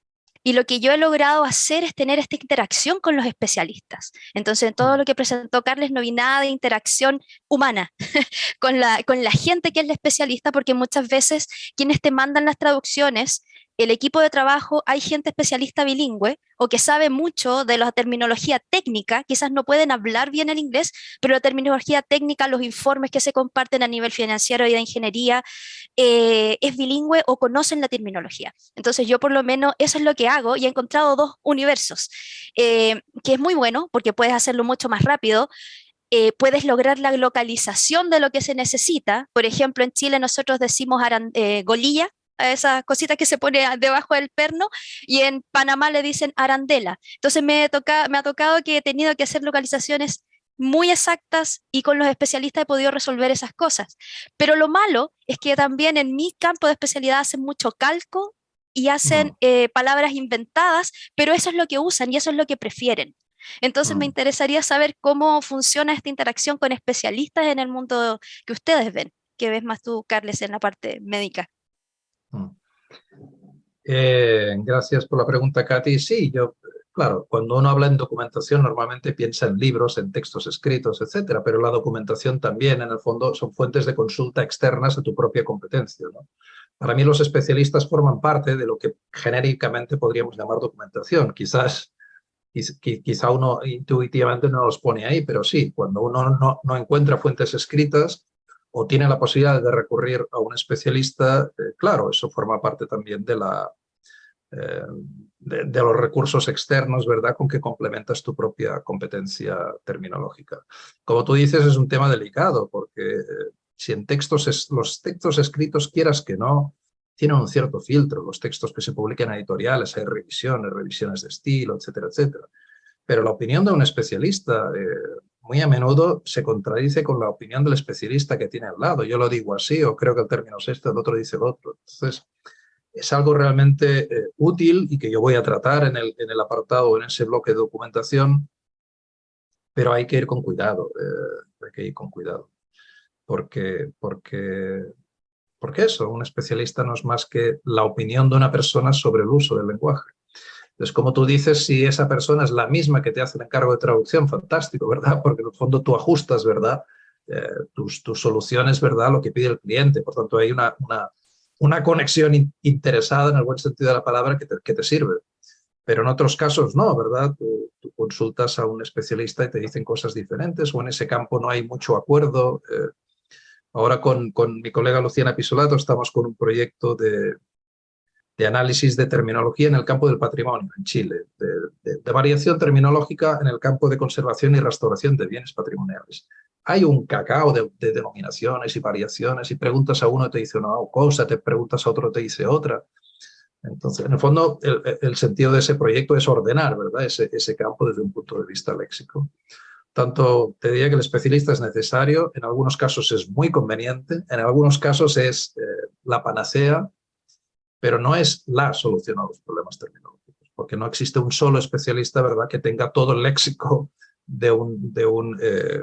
Y lo que yo he logrado hacer es tener esta interacción con los especialistas. Entonces, en todo lo que presentó Carles no vi nada de interacción humana con, la, con la gente que es la especialista, porque muchas veces quienes te mandan las traducciones el equipo de trabajo hay gente especialista bilingüe o que sabe mucho de la terminología técnica, quizás no pueden hablar bien el inglés, pero la terminología técnica, los informes que se comparten a nivel financiero y de ingeniería, eh, es bilingüe o conocen la terminología. Entonces yo por lo menos eso es lo que hago y he encontrado dos universos, eh, que es muy bueno porque puedes hacerlo mucho más rápido, eh, puedes lograr la localización de lo que se necesita. Por ejemplo, en Chile nosotros decimos golilla, a esa cosita que se pone debajo del perno, y en Panamá le dicen arandela. Entonces me, toca, me ha tocado que he tenido que hacer localizaciones muy exactas y con los especialistas he podido resolver esas cosas. Pero lo malo es que también en mi campo de especialidad hacen mucho calco y hacen eh, palabras inventadas, pero eso es lo que usan y eso es lo que prefieren. Entonces me mm. interesaría saber cómo funciona esta interacción con especialistas en el mundo que ustedes ven, que ves más tú, Carles, en la parte médica. Mm. Eh, gracias por la pregunta, Katy. Sí, yo, claro, cuando uno habla en documentación normalmente piensa en libros, en textos escritos, etcétera, pero la documentación también, en el fondo, son fuentes de consulta externas a tu propia competencia. Para mí los especialistas forman parte de lo que genéricamente podríamos llamar documentación. Quizás, quizá uno intuitivamente no los pone ahí, pero sí, cuando uno no, no encuentra fuentes escritas, o tiene la posibilidad de recurrir a un especialista, eh, claro, eso forma parte también de, la, eh, de, los recursos externos, ¿verdad?, con que complementas tu propia competencia terminológica. Como tú dices, es un tema delicado, porque eh, si en textos, es, los textos escritos, quieras que no, tienen un cierto filtro, los textos que se publican en editoriales, hay revisiones, revisiones de estilo, etcétera, etcétera. Pero la opinión de un especialista muy a menudo se contradice con la opinión del especialista que tiene al lado. Yo lo digo así, o creo que el término es este, el otro dice el otro. Entonces, es algo realmente eh, útil y que yo voy a tratar en el, en el apartado, en ese bloque de documentación, pero hay que ir con cuidado, eh, hay que ir con cuidado. Porque, porque, porque eso, un especialista no es más que la opinión de una persona sobre el uso del lenguaje. Entonces, como tú dices, si esa persona es la misma que te hace el encargo de traducción, fantástico, ¿verdad? Porque en el fondo tú ajustas, ¿verdad? Eh, tus, tus, soluciones, ¿verdad? Lo que pide el cliente. Por tanto, hay una, una, conexión interesada en el buen sentido de la palabra que te, que te sirve. Pero en otros casos no, ¿verdad? Tú, consultas a un especialista y te dicen cosas diferentes o en ese campo no hay mucho acuerdo. Eh, ahora con, con mi colega Luciana Pisolato estamos con un proyecto de, de análisis de terminología en el campo del patrimonio en Chile, de, variación terminológica en el campo de conservación y restauración de bienes patrimoniales. Hay un cacao de, denominaciones y variaciones y preguntas a uno te dice una cosa, te preguntas a otro te dice otra. Entonces, en el fondo, el, sentido de ese proyecto es ordenar ¿verdad? Ese, ese campo desde un punto de vista léxico. Tanto te diría que el especialista es necesario, en algunos casos es muy conveniente, en algunos casos es eh, la panacea pero no es la solución a los problemas terminológicos, porque no existe un solo especialista ¿verdad? que tenga todo el léxico de, eh,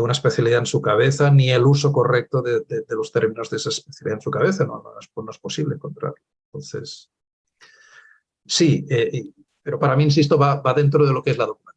una especialidad en su cabeza, ni el uso correcto de, los términos de esa especialidad en su cabeza, no, no es, posible encontrarlo. Entonces, sí, eh, pero para mí, insisto, va, va dentro de lo que es la documentación.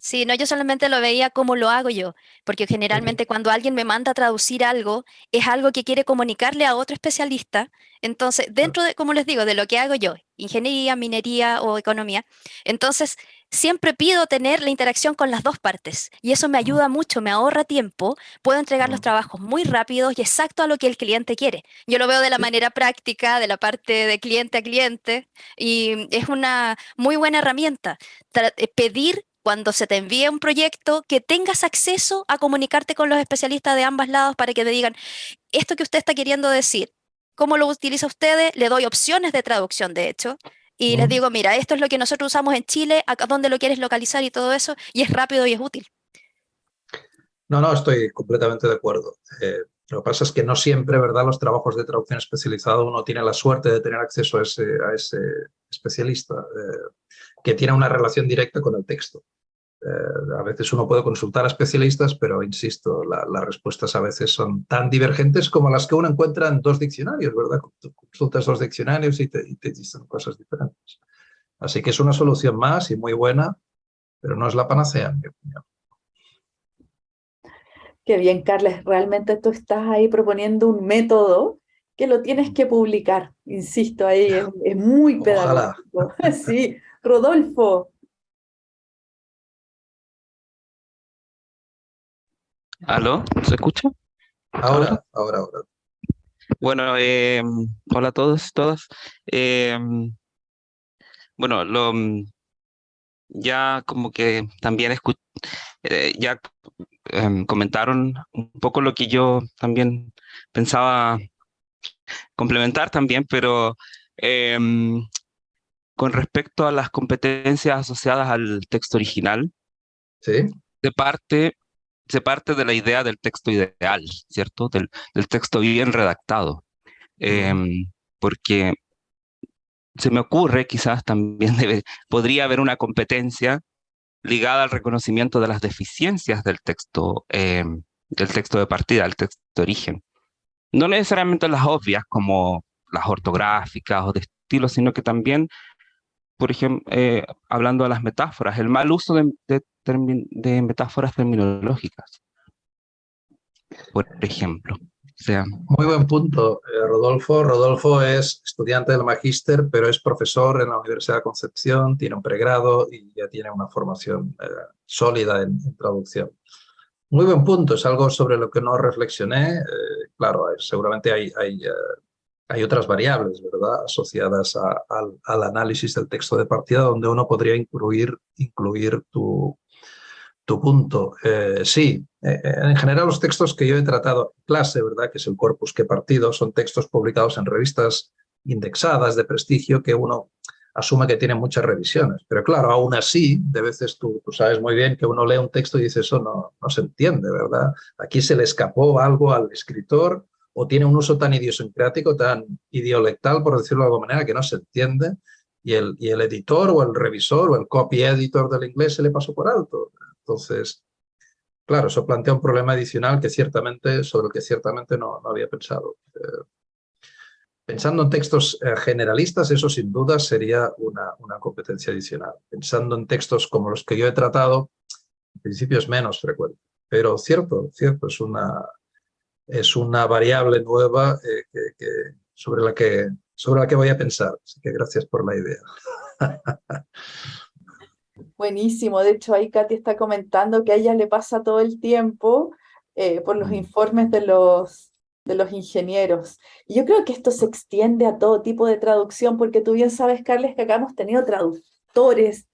Sí, no, yo solamente lo veía como lo hago yo, porque generalmente cuando alguien me manda a traducir algo, es algo que quiere comunicarle a otro especialista. Entonces, dentro de, como les digo, de lo que hago yo, ingeniería, minería o economía, entonces siempre pido tener la interacción con las dos partes y eso me ayuda mucho, me ahorra tiempo, puedo entregar los trabajos muy rápidos y exacto a lo que el cliente quiere. Yo lo veo de la manera práctica, de la parte de cliente a cliente y es una muy buena herramienta. Eh, pedir cuando se te envíe un proyecto, que tengas acceso a comunicarte con los especialistas de ambos lados para que te digan, esto que usted está queriendo decir, ¿cómo lo utiliza usted? Le doy opciones de traducción, de hecho, y les digo, mira, esto es lo que nosotros usamos en Chile, acá dónde lo quieres localizar y todo eso, y es rápido y es útil. No, no, estoy completamente de acuerdo. Eh, lo que pasa es que no siempre, ¿verdad?, los trabajos de traducción especializado uno tiene la suerte de tener acceso a ese, a ese especialista eh, que tiene una relación directa con el texto. Eh, a veces uno puede consultar a especialistas, pero insisto, las respuestas a veces son tan divergentes como las que uno encuentra en dos diccionarios, ¿verdad? consultas dos diccionarios y te, dicen cosas diferentes. Así que es una solución más y muy buena, pero no es la panacea, en mi opinión. Qué bien, Carles. Realmente tú estás ahí proponiendo un método que lo tienes que publicar. Insisto, ahí es, muy pedagógico. Sí, Rodolfo. ¿Aló? ¿Se escucha? Ahora, ahora, ahora. Bueno, eh, hola a todos, todas. Eh, bueno, lo, ya como que también eh, ya em, comentaron un poco lo que yo también pensaba complementar también, pero em, con respecto a las competencias asociadas al texto original, ¿Sí? se, parte, se parte de la idea del texto ideal, ¿cierto? Del, del texto bien redactado. Em, porque se me ocurre, quizás también debe, podría haber una competencia ligada al reconocimiento de las deficiencias del texto, eh, del texto de partida, del texto de origen. No necesariamente las obvias, como las ortográficas o de estilo, sino que también, por ejemplo, eh, hablando de las metáforas, el mal uso de, metáforas terminológicas, por ejemplo. Muy buen punto, eh, Rodolfo. Rodolfo es estudiante del magíster, pero es profesor en la Universidad de Concepción, tiene un pregrado y ya tiene una formación eh, sólida en, traducción. Muy buen punto, es algo sobre lo que no reflexioné. Claro, seguramente hay, hay, otras variables ¿verdad? asociadas al, análisis del texto de partida donde uno podría incluir, incluir tu, tu punto. Eh, sí, eh, en general los textos que yo he tratado en clase, ¿verdad? que es el corpus que he partido, son textos publicados en revistas indexadas de prestigio que uno asume que tienen muchas revisiones. Pero claro, aún así, de veces tú, tú, sabes muy bien que uno lee un texto y dice eso no, no se entiende, ¿verdad? Aquí se le escapó algo al escritor o tiene un uso tan idiosincrático, tan idiolectal, por decirlo de alguna manera, que no se entiende y el, y el editor o el revisor o el copy editor del inglés se le pasó por alto. Entonces, claro, eso plantea un problema adicional que ciertamente, sobre el que ciertamente no, había pensado. Eh, pensando en textos eh, generalistas, eso sin duda sería una, una, competencia adicional. Pensando en textos como los que yo he tratado, en principio es menos frecuente. Pero cierto, cierto, es una, es una variable nueva eh, que, sobre, la que, sobre la que voy a pensar. Así que gracias por la idea. Buenísimo, de hecho ahí Katy está comentando que a ella le pasa todo el tiempo eh, por los informes de los, de los ingenieros. Y yo creo que esto se extiende a todo tipo de traducción, porque tú bien sabes, Carles, que acá hemos tenido traductores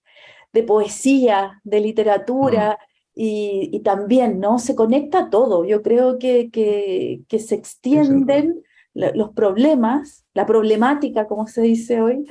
de poesía, de literatura, y, también, ¿no? Se conecta todo. Yo creo que, que, se extienden los problemas, la problemática, como se dice hoy,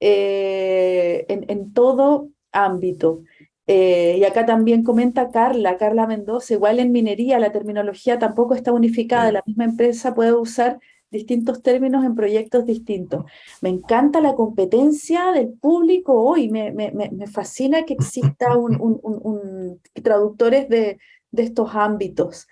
eh, en, en todo ámbito. Eh, y acá también comenta Carla, Carla Mendoza, igual en minería la terminología tampoco está unificada, la misma empresa puede usar distintos términos en proyectos distintos. Me encanta la competencia del público hoy, me, me, me fascina que exista un, un, traductores de, de estos ámbitos.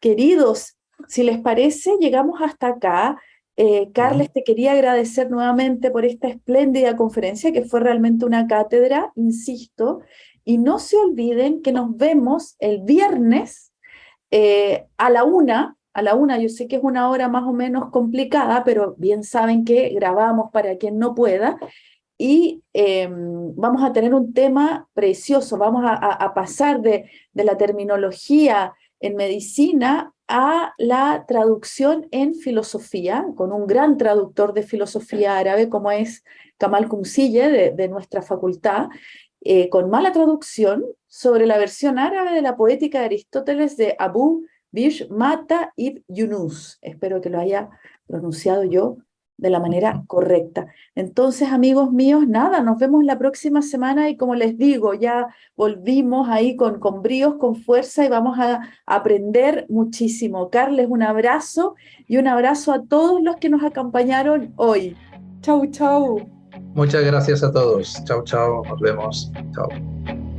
Queridos, si les parece, llegamos hasta acá. Eh, Carles, te quería agradecer nuevamente por esta espléndida conferencia, que fue realmente una cátedra, insisto, y no se olviden que nos vemos el viernes eh, a la una, a la una, yo sé que es una hora más o menos complicada, pero bien saben que grabamos para quien no pueda, y em, vamos a tener un tema precioso, vamos a, pasar de, de la terminología en medicina a la traducción en filosofía, con un gran traductor de filosofía árabe como es Kamal Kumsille de, nuestra facultad, eh, con mala traducción sobre la versión árabe de la poética de Aristóteles de Abu Bish Mata ibn Yunus. Espero que lo haya pronunciado yo de la manera correcta. Entonces, amigos míos, nada, nos vemos la próxima semana y como les digo, ya volvimos ahí con, con bríos, con fuerza y vamos a aprender muchísimo. Carles, un abrazo y un abrazo a todos los que nos acompañaron hoy. Chau, chau. Muchas gracias a todos. Chau, chau. Nos vemos. Chau.